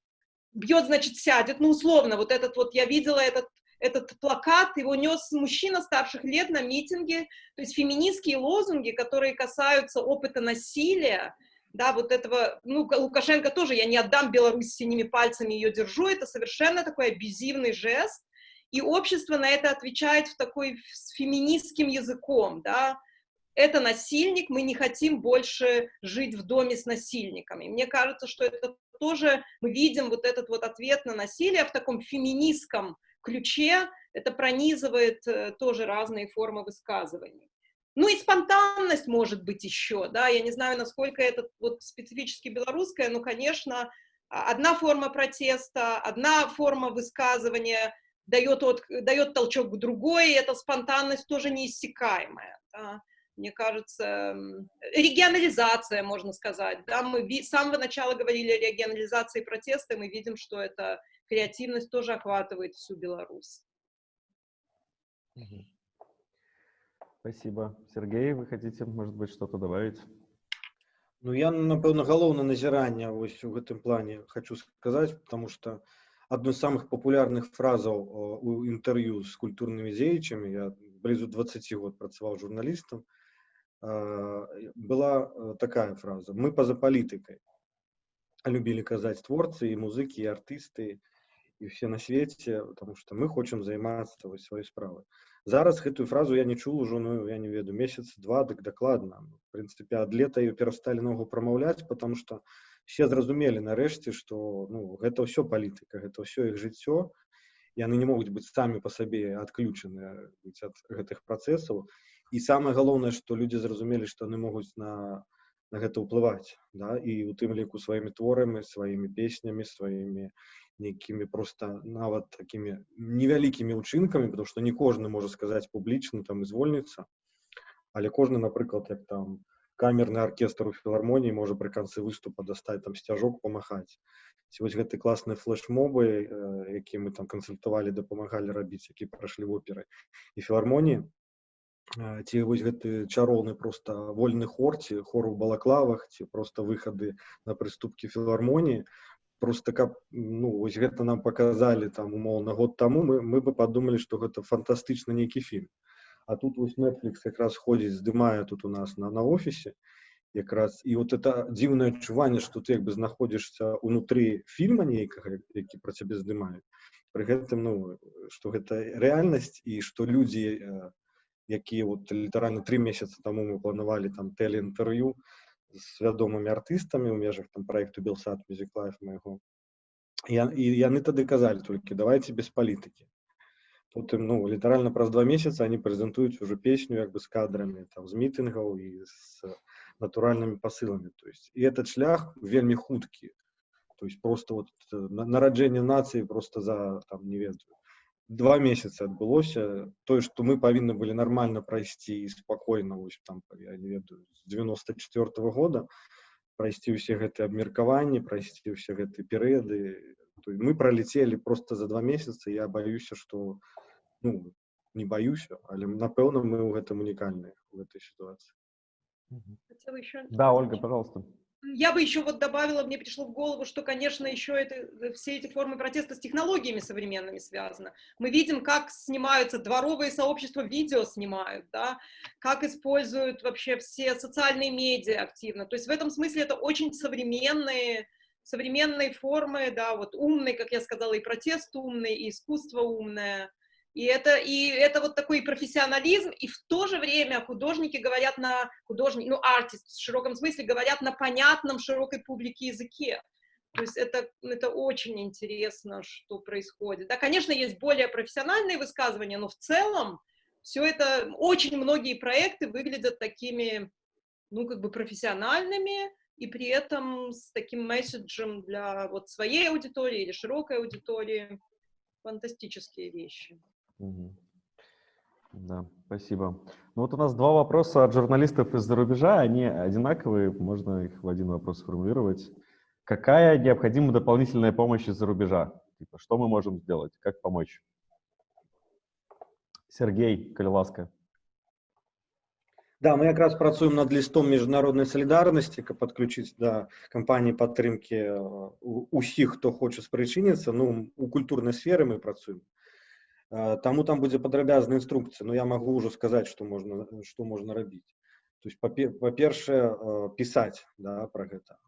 «бьет, значит, сядет», ну, условно, вот этот вот, я видела этот этот плакат, его нес мужчина старших лет на митинге, то есть феминистские лозунги, которые касаются опыта насилия, да, вот этого, ну, Лукашенко тоже, я не отдам Беларусь синими пальцами, ее держу, это совершенно такой абьюзивный жест, и общество на это отвечает в такой с феминистским языком, да, это насильник, мы не хотим больше жить в доме с насильниками. Мне кажется, что это тоже, мы видим вот этот вот ответ на насилие в таком феминистском ключе, это пронизывает э, тоже разные формы высказываний. Ну и спонтанность может быть еще, да, я не знаю, насколько это вот специфически белорусское, но, конечно, а, одна форма протеста, одна форма высказывания дает, от, дает толчок к другой, и эта спонтанность тоже неиссякаемая. Да. Мне кажется, регионализация, можно сказать. Да, мы с самого начала говорили о регионализации протеста, мы видим, что это креативность тоже охватывает всю Беларусь. Спасибо. Сергей, вы хотите, может быть, что-то добавить? Ну, я, напэўна, галоўнае назіранне вось у гэтым плане хочу сказаць, потому что одной из самых популярных фразаў у інтэрв'ю з культурнымі дзеячамі, я блізу 20 год працаваў журналістам, была такая фраза: мы па-за палітыкай. Любілі казаць творцы і музыкі і артысты, і все на свеце потому что мы хочам займацца вось сваёй справы зараз гэтую фразу я не чул ужо ну я не веду месяц два дык дакладна в прынцыпе ад лета ее перасталі ногу прамаўляць потому что все зразумелі нарэшце что ну гэта ўсё палітыка гэта ўсё іх жыццё яны не могуць быць самі по сабе адключаны ад гэтых працэсаў і самае галоўнае што людзі зразумелі што яны могуць на на гэта ўплываць да і у тым ліку сваімі творамі сваімі песнямі сваімі нейкімі просто нават такімі невялікімі ўчынкамі потому што не кожны можа сказаць публічна там і звольніцца але кожны напрыклад як там камерны аркестр у філармоніі можа пры канцы выступа дастаць там сцяжок памахаць вось гэты класныя флешмобы э, які мы там кансультавалі дапамагалі рабіць які прайшлі оперы і філармоніі ці вось гэты чароўны просто вольны хор ці хор у балаклавах ці просто выхады на прыступкі філармоніі просто каб ну вось гэта нам показалі там умоўна год таму мы мы бы подумалі что гэта фантастычна нейкі фільм. А тут вось netflix якраз ходзіць здымае тут у нас на на офісе якраз і вот это дзіўнае адчуванне что ты як бы знаходзішся унутры фільма нейкага які про цябе здымаюць пры гэтым ну что гэта рэальнасць і что людзі якія вот літаральна три месяца таму мы планавалі там тэлеінтэрв'ю з вядомымі артыстамі ў межах там проекту белсад мюзіклайф майго я, і яны тады казалі толькі давайте без палітыкі потым ну літаральна праз два месяца они прэзентуюць уже песню як бы з кадрамі там з мітынгаў і з натуральнымі пасыламі то есть і этот шлях вельмі хуткі то есть просто вот нараджэнне нацыі просто за там не ведаю два месяца адбылося тое што мы павінны былі нармальна прайсці і спакойна вось там я не ведаю з девяносто четвертого года прайсці ўсе гэтыя абмеркаванні прайсці ўсе гэты перыяды мы пролетели просто за два месяца я баюся что ну не баюся але напэўна мы ў гэтым унікальныя в этой ситуации еще... Да, Ольга, пожалуйста. Я бы еще вот добавила, мне пришло в голову, что, конечно, еще это, э, все эти формы протеста с технологиями современными связаны. Мы видим, как снимаются дворовые сообщества, видео снимают, да, как используют вообще все социальные медиа активно. То есть в этом смысле это очень современные, современные формы, да, вот умный, как я сказала, и протест умный, и искусство умное. И это, и это вот такой профессионализм, и в то же время художники говорят на, художники, ну, артист в широком смысле говорят на понятном широкой публике языке. То есть это, это очень интересно, что происходит. Да, конечно, есть более профессиональные высказывания, но в целом все это, очень многие проекты выглядят такими, ну, как бы профессиональными, и при этом с таким месседжем для вот своей аудитории или широкой аудитории. Фантастические вещи. Да, спасибо. Ну вот у нас два вопроса от журналистов из-за рубежа, они одинаковые, можно их в один вопрос сформулировать. Какая необходима дополнительная помощь из-за рубежа? Типа, что мы можем сделать? Как помочь? Сергей Калиласка. Да, мы как раз працуем над листом международной солидарности, каб подключить да кампании падтрымки э, усіх хто хоча спрычыніцца ну у культурнай сферы мы працуем Таму там будзе падрабязная інструкцыя, но я магу ўжо сказаць, што можна, што можна рабіць. То есть па-першае пісаць да, пра гэта.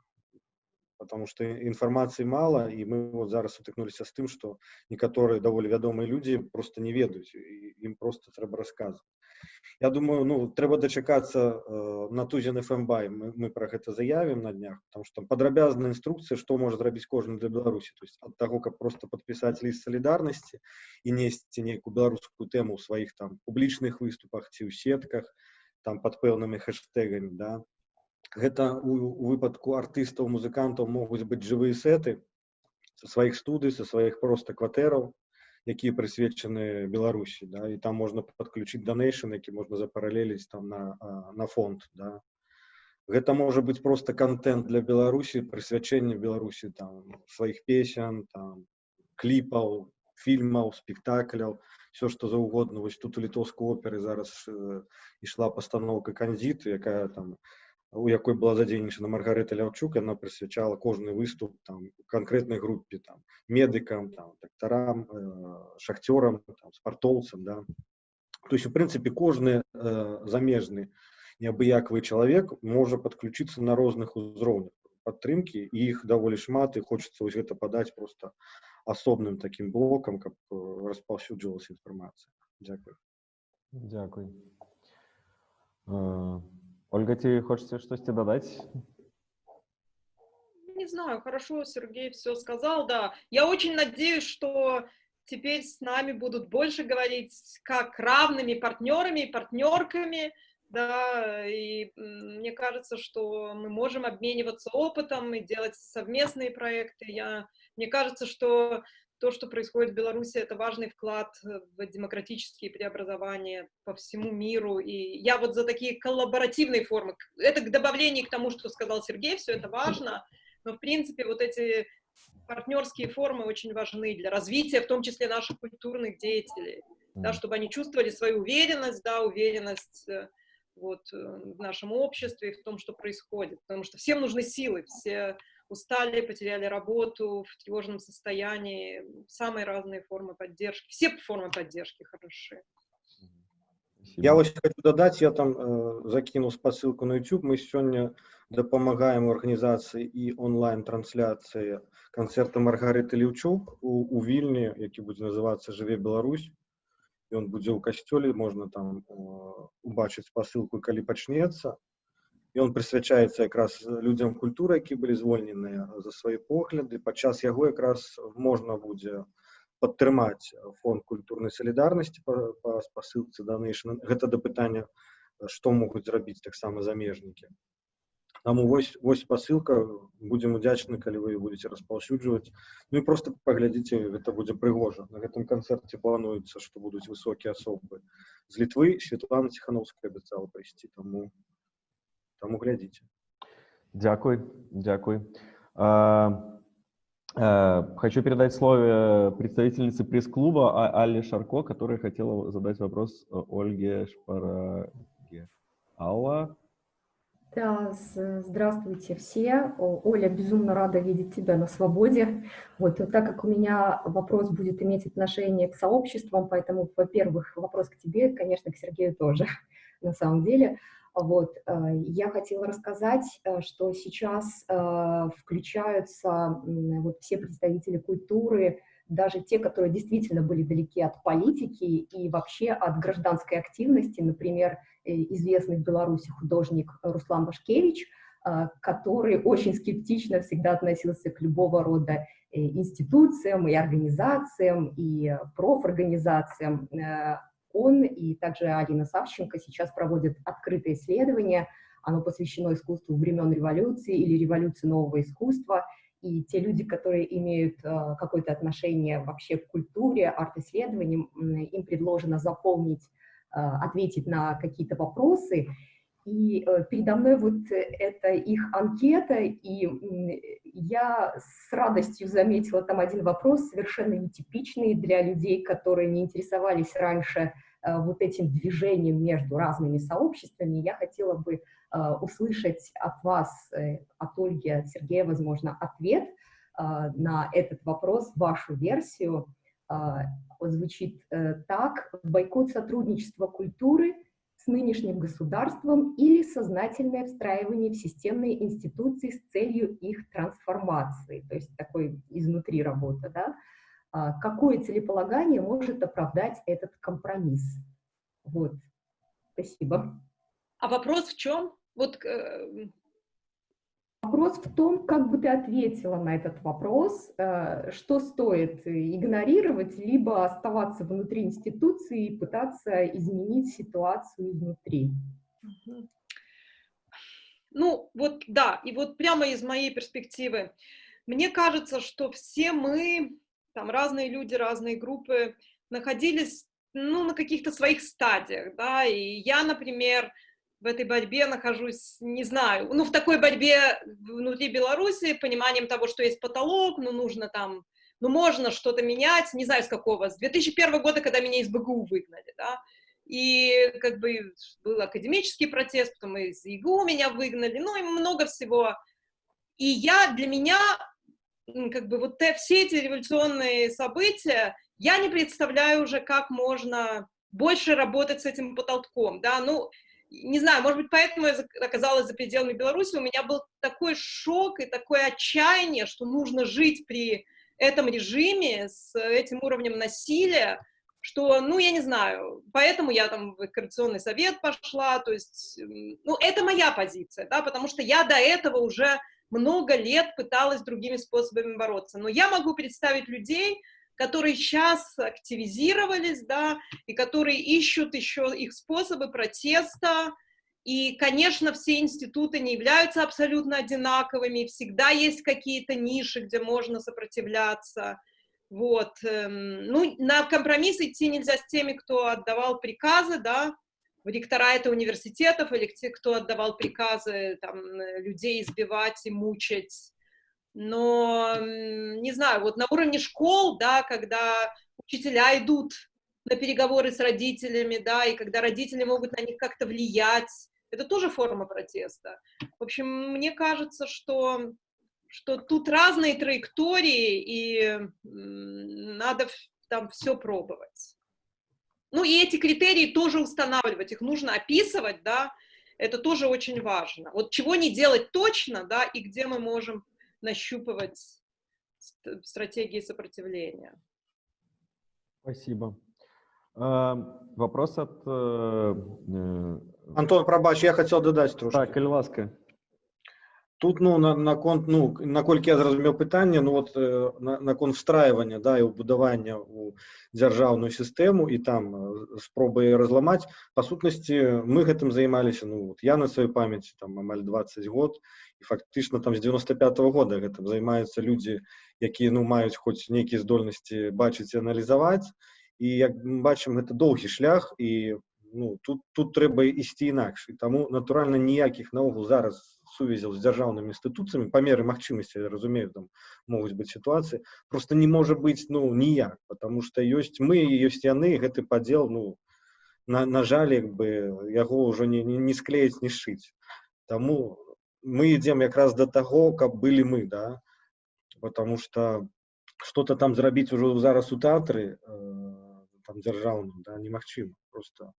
Потому што інфармацыі мала і мы вот зараз сутыкнуліся з тым, што некаторыя даволі вядомыя людзі просто не ведаюць і ім просто трэба расказваць. Я думаю, ну, трэба дачакацца э, на тузен фмбай мы, мы пра гэта заявім на днях потому что там падрабязная інструкцыя што можа зрабіць кожны для беларусі то есть ад таго каб просто падпісаць ліст салідарнасці і несці нейкую беларускую тэму ў сваіх там публічных выступах ці ў сетках там под пэўнымі хэштегамі да гэта у, у выпадку артыстаў музыкантаў могуць быць жывыя сеты са сваіх студый са сваіх проста кватэраў якія прысвечаны беларусі да і там можна подключить донейшн які можна запаралеліць там на на фонд да гэта можа быть просто контент для беларусі прысвячэння беларусі там сваіх песен там кліпаў фільмаў спектакляў все что заўгодна вось тут у літоўскай оперы зараз э, ішла пастаноўка канзіты якая там у якой была задзейнічана маргарыта ляўчук она прысвячала кожны выступ там канкрэтнай групе там медыкам там дактарам э, шахцёрам там спартоўцам да то есть у прынцыпе кожны э, замежны неабыякавы чалавек можа подключиться на розных узроўнях падтрымки і іх даволі шмат і хочется вось гэта падаць просто асобным таким блокам каб э, распаўсюджвалася інфармацыя дзякую дзякуй uh... Ольга, тебе хочется что-то додать? Не знаю, хорошо, Сергей все сказал, да. Я очень надеюсь, что теперь с нами будут больше говорить как равными партнерами и партнерками, да, и мне кажется, что мы можем обмениваться опытом и делать совместные проекты. Я, мне кажется, что то, что происходит в Беларуси, это важный вклад в демократические преобразования по всему миру. И я вот за такие коллаборативные формы. Это к добавлению к тому, что сказал Сергей, все это важно. Но, в принципе, вот эти партнерские формы очень важны для развития, в том числе наших культурных деятелей, да, чтобы они чувствовали свою уверенность, да, уверенность э, вот, э, в нашем обществе, в том, что происходит. Потому что всем нужны силы, все устали, потеряли работу, в тревожном состоянии, самые разные формы поддержки. Все формы поддержки хороши. Я вот хочу додать, я там э, закинул спасылку на YouTube. Мы сегодня допомагаем организации и онлайн-трансляции концерта Маргариты Левчук у, у Вільні, який буде називатися «Живе Беларусь». Ён будзе ў касцёле, можна там убачыць спасылку, калі пачнецца. Ён прысвячаецца якраз людзям культуры, які былі звольненыя за свае погляды. Падчас яго якраз можна будзе падтрымаць фонд культурнай салідарнасці па, па спасылцы Donation. Гэта да пытання, што могуць зрабіць таксама замежнікі. Таму вось, вось спасылка, будзем удзячны, калі вы будете распаўсюджваць. Ну і просто паглядзіце, гэта будзе прыгожа. На гэтым канцэрце плануецца, што будуць высокія асобы з Літвы. Светлана Ціхановская абяцала прыйсці, таму, таму глядзіце. Дякуй, дякуй. А, а, хочу передать слово представительнице пресс-клуба а-, Алле Шарко, которая хотела задать вопрос Ольге Шпараге. Алла? Да, здравствуйте все. Оля, безумно рада видеть тебя на свободе. Вот, вот так как у меня вопрос будет иметь отношение к сообществам, поэтому, во-первых, вопрос к тебе, конечно, к Сергею тоже, на самом деле. Вот, э, я хотела рассказать, э, что сейчас э, включаются вот все представители культуры, даже те, которые действительно были далеки от политики и вообще от гражданской активности, например, известный в Беларуси художник Руслан Башкевич, который очень скептично всегда относился к любого рода институциям и организациям, и профорганизациям. Он и также Алина Савченко сейчас проводят открытое исследование, оно посвящено искусству времен революции или революции нового искусства – и те люди, которые имеют э, какое-то отношение вообще к культуре, арт-исследованиям, им предложено заполнить, э, ответить на какие-то вопросы. И э, передо мной вот это их анкета, и я с радостью заметила там один вопрос, совершенно нетипичный для людей, которые не интересовались раньше вот этим движением между разными сообществами. Я хотела бы Э, услышать от вас, э, от Ольги, от Сергея, возможно, ответ э, на этот вопрос, вашу версию. Звучит так. Бойкот сотрудничества культуры с нынешним государством или сознательное встраивание в системные институции с целью их трансформации. То есть такой изнутри работа. Да? Какое целеполагание может оправдать этот компромисс? Вот. Спасибо. А вопрос в чем? Вот э, Вопрос в том, как бы ты ответила на этот вопрос, э, что стоит игнорировать, либо оставаться внутри институции и пытаться изменить ситуацию изнутри. Ну, вот да, и вот прямо из моей перспективы, мне кажется, что все мы, там разные люди, разные группы, находились, ну, на каких-то своих стадиях, да, и я, например, в этой борьбе нахожусь, не знаю, ну, в такой борьбе внутри Беларуси, пониманием того, что есть потолок, ну, нужно там, ну, можно что-то менять, не знаю, с какого, с 2001 года, когда меня из БГУ выгнали, да, и как бы был академический протест, потом из ИГУ меня выгнали, ну, и много всего. И я, для меня, как бы вот те, все эти революционные события, я не представляю уже, как можно больше работать с этим потолком, да, ну, не знаю, может быть, поэтому я оказалась за пределами Беларуси, у меня был такой шок и такое отчаяние, что нужно жить при этом режиме с этим уровнем насилия, что, ну, я не знаю, поэтому я там в коррекционный совет пошла, то есть, ну, это моя позиция, да, потому что я до этого уже много лет пыталась другими способами бороться, но я могу представить людей, которые сейчас активизировались, да, и которые ищут еще их способы протеста, и, конечно, все институты не являются абсолютно одинаковыми, всегда есть какие-то ниши, где можно сопротивляться. Вот. Эм, ну, на компромисс идти нельзя с теми, кто отдавал приказы, да, в ректораты университетов, или кто отдавал приказы там, людей избивать и мучать. Но, не знаю, вот на уровне школ, да, когда учителя идут на переговоры с родителями, да, и когда родители могут на них как-то влиять, это тоже форма протеста. В общем, мне кажется, что, что тут разные траектории, и надо там все пробовать. Ну и эти критерии тоже устанавливать, их нужно описывать, да, это тоже очень важно. Вот чего не делать точно, да, и где мы можем нащупывать стратегии сопротивления. Спасибо. Вопрос от... Э, э, Антон, пробач, я хотел додать трошки. Так, калі ласка. Тут ну на наконт ну наколькі я зразумеў пытанне ну вот э, на наконт встрайвання да і ўбудавання у дзяржаўную сістэму і там спробы разламаць па сутнасці мы гэтым займаліся ну вот я на сваёй памяці там амаль 20 год і фактычна там з 95 -го года гэтым займаюцца людзі якія ну маюць хоць нейкія здольнасці бачыць і аналізаваць і як мы бачым гэта доўгі шлях і ну тут тут трэба ісці інакш і таму натуральна ніякіх наогул зараз сувязяў з дзяржаўнымі інстытуцыямі па меры магчымасці я разумею там могуць быць сітуацыі просто не можа быць ну ніяк потому что ёсць мы ёсць яны гэты падзел ну на, на жаль як бы яго ўжо не, не, не склеіць не шыць таму мы ідзем якраз до таго каб былі мы да потому что что-то там зрабіць ужо зараз у тэатры э, там дзяржаўным да немагчыма просто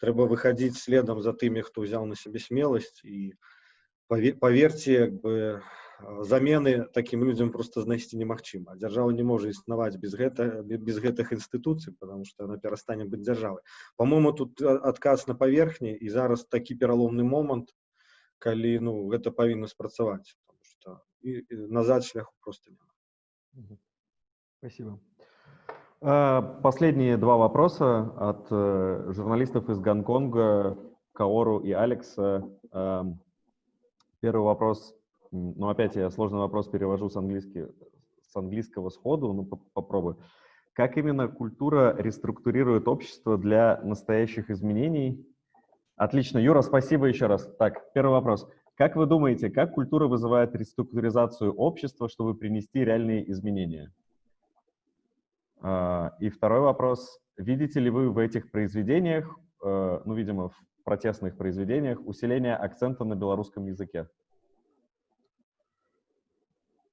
трэба выходить следам за тымі хто ўзяў на сябе смеласць і поверьте як бы замены таким людям просто знайсці немагчыма дзяржава не можа існаваць без гэта без гэтых інстытуцый потому что она перастане быць дзяржавай по-моему тут адказ на паверхні і зараз такі пераломны момант калі ну гэта павінна спрацаваць что і, і назад шляху просто няма спасибо Э, последние два вопроса от э, журналистов из Гонконга, Каору и Алекса. Эм, первый вопрос, ну опять я сложный вопрос перевожу с, с английского сходу, ну попробую. Как именно культура реструктурирует общество для настоящих изменений? Отлично, Юра, спасибо еще раз. Так, первый вопрос. Как вы думаете, как культура вызывает реструктуризацию общества, чтобы принести реальные изменения? А, и второй вопрос. Видите ли вы в этих произведениях, э, ну, видимо, в протестных произведениях, усиление акцента на белорусском языке?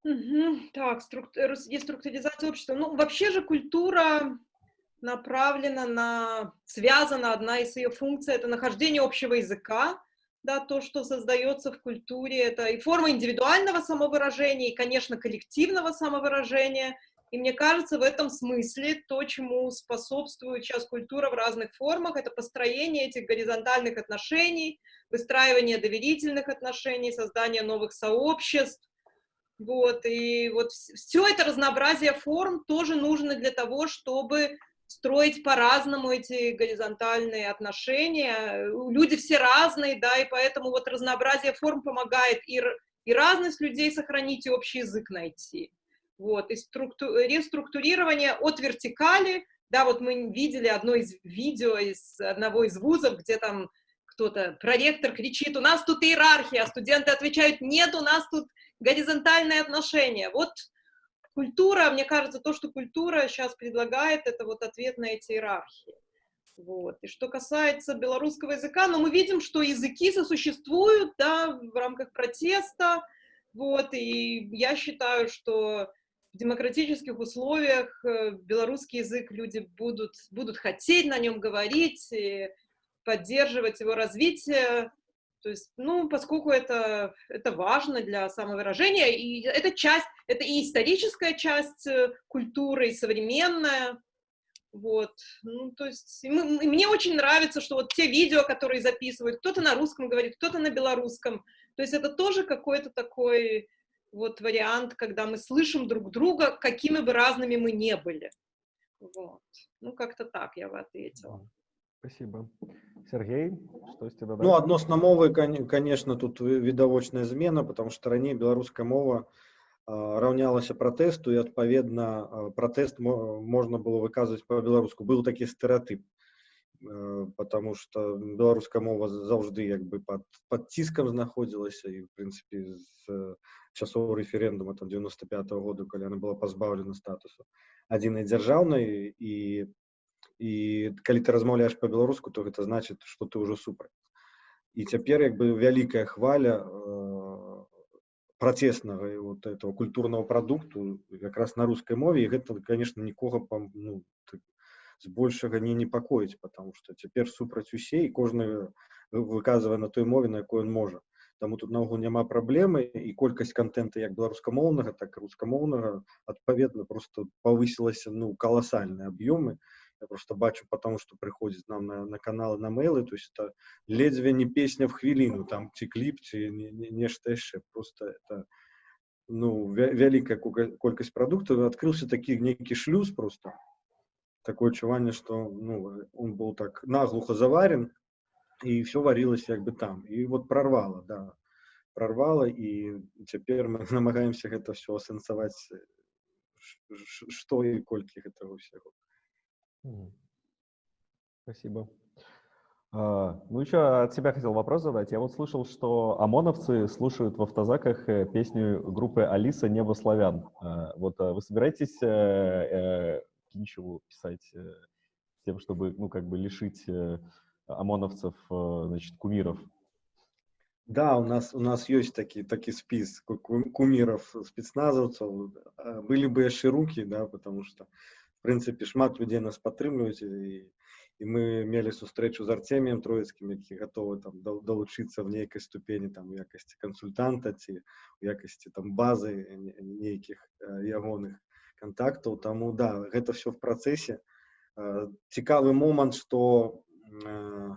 Угу. Так, деструктуризация общества. Ну, вообще же культура направлена на, связана, одна из ее функций, это нахождение общего языка, да, то, что создается в культуре, это и форма индивидуального самовыражения, и, конечно, коллективного самовыражения, и мне кажется, в этом смысле то, чему способствует сейчас культура в разных формах, это построение этих горизонтальных отношений, выстраивание доверительных отношений, создание новых сообществ. Вот, и вот все это разнообразие форм тоже нужно для того, чтобы строить по-разному эти горизонтальные отношения. Люди все разные, да, и поэтому вот разнообразие форм помогает и, и разность людей сохранить, и общий язык найти. Вот, и структу... реструктурирование от вертикали, да, вот мы видели одно из видео из одного из вузов, где там кто-то, проректор кричит, у нас тут иерархия, а студенты отвечают, нет, у нас тут горизонтальные отношения. Вот культура, мне кажется, то, что культура сейчас предлагает, это вот ответ на эти иерархии. Вот. И что касается белорусского языка, ну, мы видим, что языки сосуществуют, да, в рамках протеста, вот, и я считаю, что в демократических условиях э, белорусский язык люди будут, будут хотеть на нем говорить и поддерживать его развитие. То есть, ну, поскольку это, это важно для самовыражения, и это часть, это и историческая часть э, культуры, и современная, вот, ну, то есть, и мы, и мне очень нравится, что вот те видео, которые записывают, кто-то на русском говорит, кто-то на белорусском, то есть это тоже какой-то такой вот вариант, когда мы слышим друг друга, какими бы разными мы не были. Вот. Ну, как-то так я бы ответила. Спасибо. Сергей, штосьці дадаць? Ну, адносна мовы, кон- конечно, тут ви- відавочная змена, потому что раней беларуская мова а, раўнялася пратэсту, і адпаведна а, пратэст мо- можна было выказваць па-беларуску. Быў такі стэеатып, э, потому что беларуская мова заўжды як бы пад, пад ціскам знаходзілася і, в прынцыпе, з э, часоў рэферэндума там 95 -го году, калі яна была пазбаўлена статусу адзінай дзяржаўнай і і калі ты размаўляеш па-беларуску то гэта значыць што ты ўжо супраць і цяпер як бы вялікая хваля э, працеснага і вот этого культурнага прадукту якраз на рускай мове і гэта конечно нікога пам- ну, так, збольшага не непакоіць потому что цяпер супраць усе і кожны выказвае на той мове на якой он можа Таму тут наогул няма праблемы і колькасць контента як беларускамоўнага так і рускамоўнага адпаведна просто павысілася ну каласальныя аб'ёмы я просто бачу потому что прыходзіць нам на, на каналы на мейлы то есть это ледзьве не песня в хвіліну там ці кліп ці не- не- нешта яшчэ просто это ну вя- вялікая кука- колькасць прадуктаў адкрыўся такі нейкі шлюз просто такое адчуванне что ну он был так наглухо заварен і все варилось як бы там і вот прорвало да прорвало і цяпер мы намагаемся гэта все асэнсаваць э, ш- ш- што і колькі гэтага ўсяго Мгм. Спасибо. А, Ну, еще от себя хотел вопрос задать. Я вот слышал, что ОМОНовцы слушают в автозаках э, песню группы Алиса «Небо славян». А, Вот а вы собираетесь э, э, Кинчеву писать э, с тем, чтобы, ну, как бы лишить э, ОМОНовцев, э, значит, кумиров? Да, у нас у нас ёсць такі такі спіс ку- ку- куміраў спецназаўцаў А, былі бы яшчэ рукі да потому что в прынцыпе шмат людзей нас падтрымліваюць і і мы мелі сустрэчу з арцеміем троіцкім які гатовы там дал- далучыцца в нейкай ступені там у якасці кансультанта ці у якасці там базы не- нейкіх э, ягоных контактаў таму да гэта все в працэсе Э, цікавы момант что э,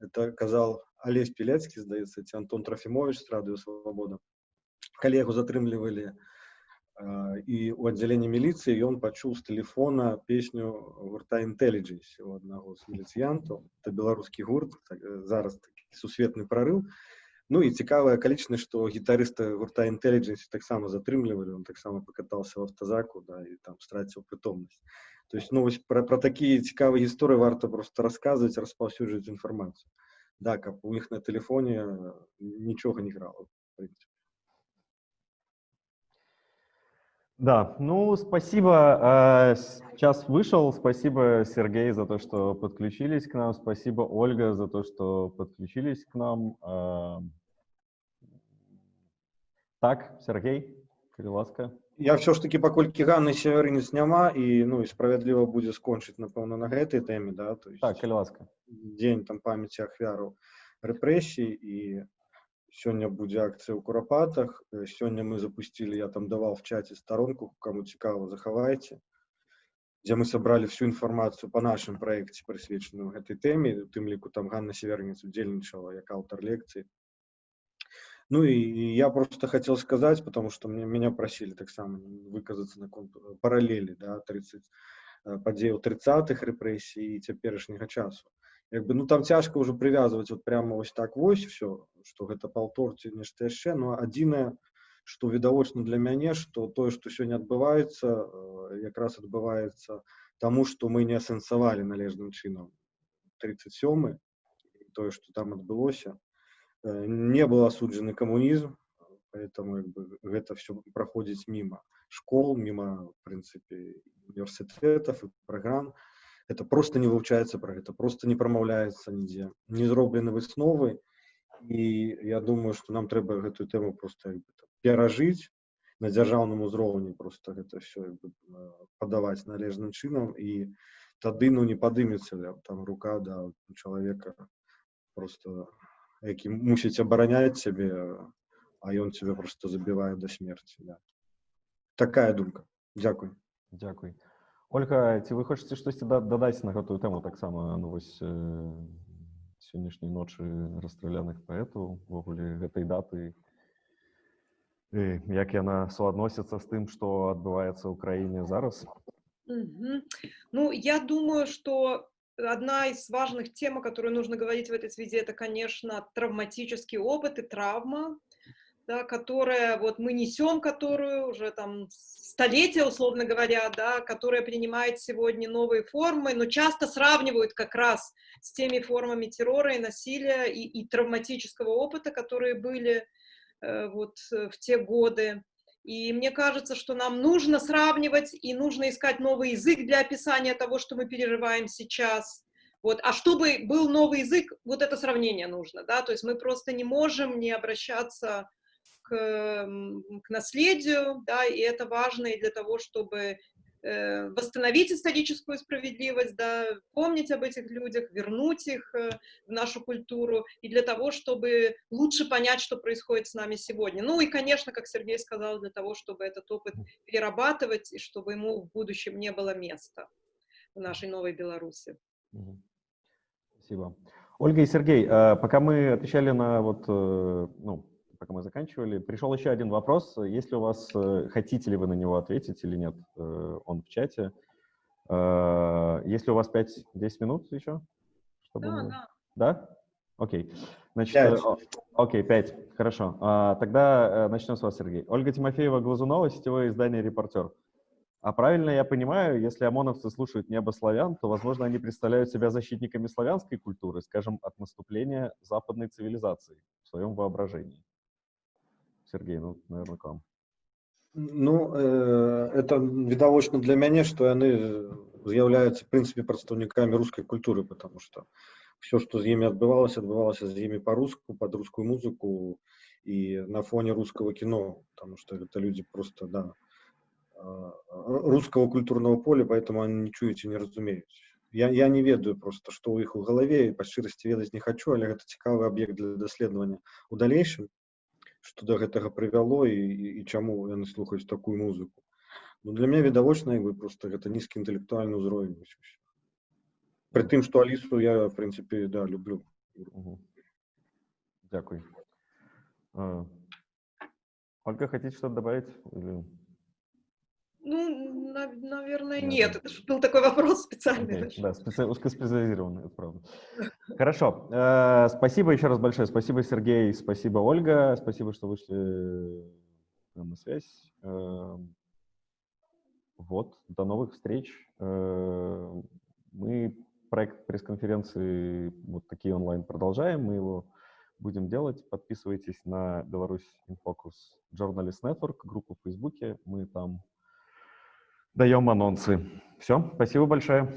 это казал Олесь Пілецкі здаецца ці Антон Трофімович з радыё свабода калі яго затрымлівалі э, і у аддзяленні міліцыі ён пачуў з тэлефона песню гурта Intelligence у аднаго з міліцыянтаў это беларускі гурт так, э, зараз такі сусветны прарыў Ну і цікавая акалічнасць што гітарыста гурта Intelligence таксама затрымлівалі он таксама пакатаўся в автозаку да і там страціў прытомнасць то есть ну вось пра, пра такія цікавыя гісторыі варта просто расказваць распаўсюджваць інфармацыю да каб у іх на тэлефоне э, нічога не грала в прынцыпе. Да, ну, спасибо. э, с- Час вышел. Спасибо, Сергей, за то, что подключились к нам. Спасибо, Ольга, за то, что подключились к нам. А, Так, Сергей, калі ласка. Я все ж таки паколькі Ганны северынец няма і ну і справядліва будзе скончыць напэўна на гэтай тэме да то есть Так, калі ласка. дзень там памяці ахвяраў рэпрэсій і сёння будзе акцыя ў курапатах Э, сёння мы запусцілі я там даваў в чаце старонку кому цікава захавайце дзе мы сабралі всю інфармацыю по нашым праекце прысвечаную гэтай тэме у тым ліку там Ганна северніц удзельнічала як аўтар лекцыі ну і і я просто хотел сказать потому что мне меня просили таксама выказацца на конт паралелі да 30 э, падзеяў 30-х рэпрэсій і цяперашняга часу як бы ну там цяжка ўжо прывязваць вот прямо вось так вось все что гэта паўтор ці нешта яшчэ но адзінае што відавочна для мяне што тое што сёння адбываецца э, якраз адбываецца таму што мы не асэнсавалі належным чынам 37 тое што там адбылося Э, не был осуджен коммунизм, поэтому как бы, это все проходит мимо школ, мимо, в принципе, университетов и программ. Это просто не вывчается про это, просто не промовляется нигде. Не зроблены высновы, и я думаю, что нам треба эту тему просто як бы, там, перажить на дзяржаўным узроўні просто гэта все як бы, э, падаваць належным чынам і тады ну не падымецца ля- там рука да у чалавека просто які мусіць абараняць цябе а ён цябе просто забівае до смерти да. такая думка дзякуй Дякуй. Ольга, ці вы хочаце штосьці да- дадаць на гэтую тэму таксама ну, вось э, сённяшняй ночы расстраляных паэтаў увогуле гэтай даты і як яна суадносіцца з тым што адбываецца ў краіне зараз Мгм. Ну, я думаю, что одна из важных тем, о которой нужно говорить в этой связи, это, конечно, травматический опыт и травма, да, которая вот мы несем, которую уже там столетия, условно говоря, да, которая принимает сегодня новые формы, но часто сравнивают как раз с теми формами террора и насилия и, и травматического опыта, которые были э, вот э, в те годы. И мне кажется, что нам нужно сравнивать и нужно искать новый язык для описания того, что мы переживаем сейчас. Вот. А чтобы был новый язык, вот это сравнение нужно, да, то есть мы просто не можем не обращаться к, к наследию, да, и это важно и для того, чтобы восстановить историческую справедливость, да, помнить об этих людях, вернуть их э, в нашу культуру, и для того, чтобы лучше понять, что происходит с нами сегодня. Ну и, конечно, как Сергей сказал, для того, чтобы этот опыт перерабатывать, и чтобы ему в будущем не было места в нашей новой Беларуси. Спасибо. Ольга и Сергей, э, пока мы отвечали на вот, ну, пока мы заканчивали. Пришел еще один вопрос. Если у вас, э, хотите ли вы на него ответить или нет, э, он в чате. Э, если у вас 5-10 минут еще? Чтобы да, мы... да. Да? Окей. Значит, 5. окей, 5. Хорошо. А, тогда начнем с вас, Сергей. Ольга Тимофеева-Глазунова, сетевое издание «Репортер». А правильно я понимаю, если ОМОНовцы слушают небо славян, то, возможно, они представляют себя защитниками славянской культуры, скажем, от наступления западной цивилизации в своем воображении. Сергей, ну, наверное, к вам. Ну, э, это відавочна для мяне, што яны з'яўляюцца прынцыпе прадстаўнікамі рускай культуры, потому что все, што з імі адбывалася, адбывалася з імі по-руску, под рускую музыку и на фоне русского кино, потому что это люди просто, да, русского культурного поля, поэтому они не чуюць і не разумеюць. Я, я не ведаю просто, што ў іх у галаве, і па шчырасці ведаць не хочу, але гэта цікавы аб'ект для даследавання у далейшым что до гэтага прывяло і, і чаму яны слухаюць такую музыку ну, для меня відавочна вы просто гэта нізкі інтэлектуальны ўзровень при тым что алісу я в принципе да люблю Дякую. Ольга, хотите что-то добавить? Или... ну, на, наверное, нет. Это же был такой вопрос специальный. Okay. Да, специ... узкоспециализированный, это правда. Хорошо. Э, спасибо еще раз большое. Спасибо, Сергей. Спасибо, Ольга. Спасибо, что вышли на связь. Э, вот, до новых встреч. Э, мы проект пресс-конференции вот такие онлайн продолжаем. Мы его будем делать. Подписывайтесь на Беларусь Infocus Journalist Network, группу в Фейсбуке. Мы там даем анонсы. Все, спасибо большое.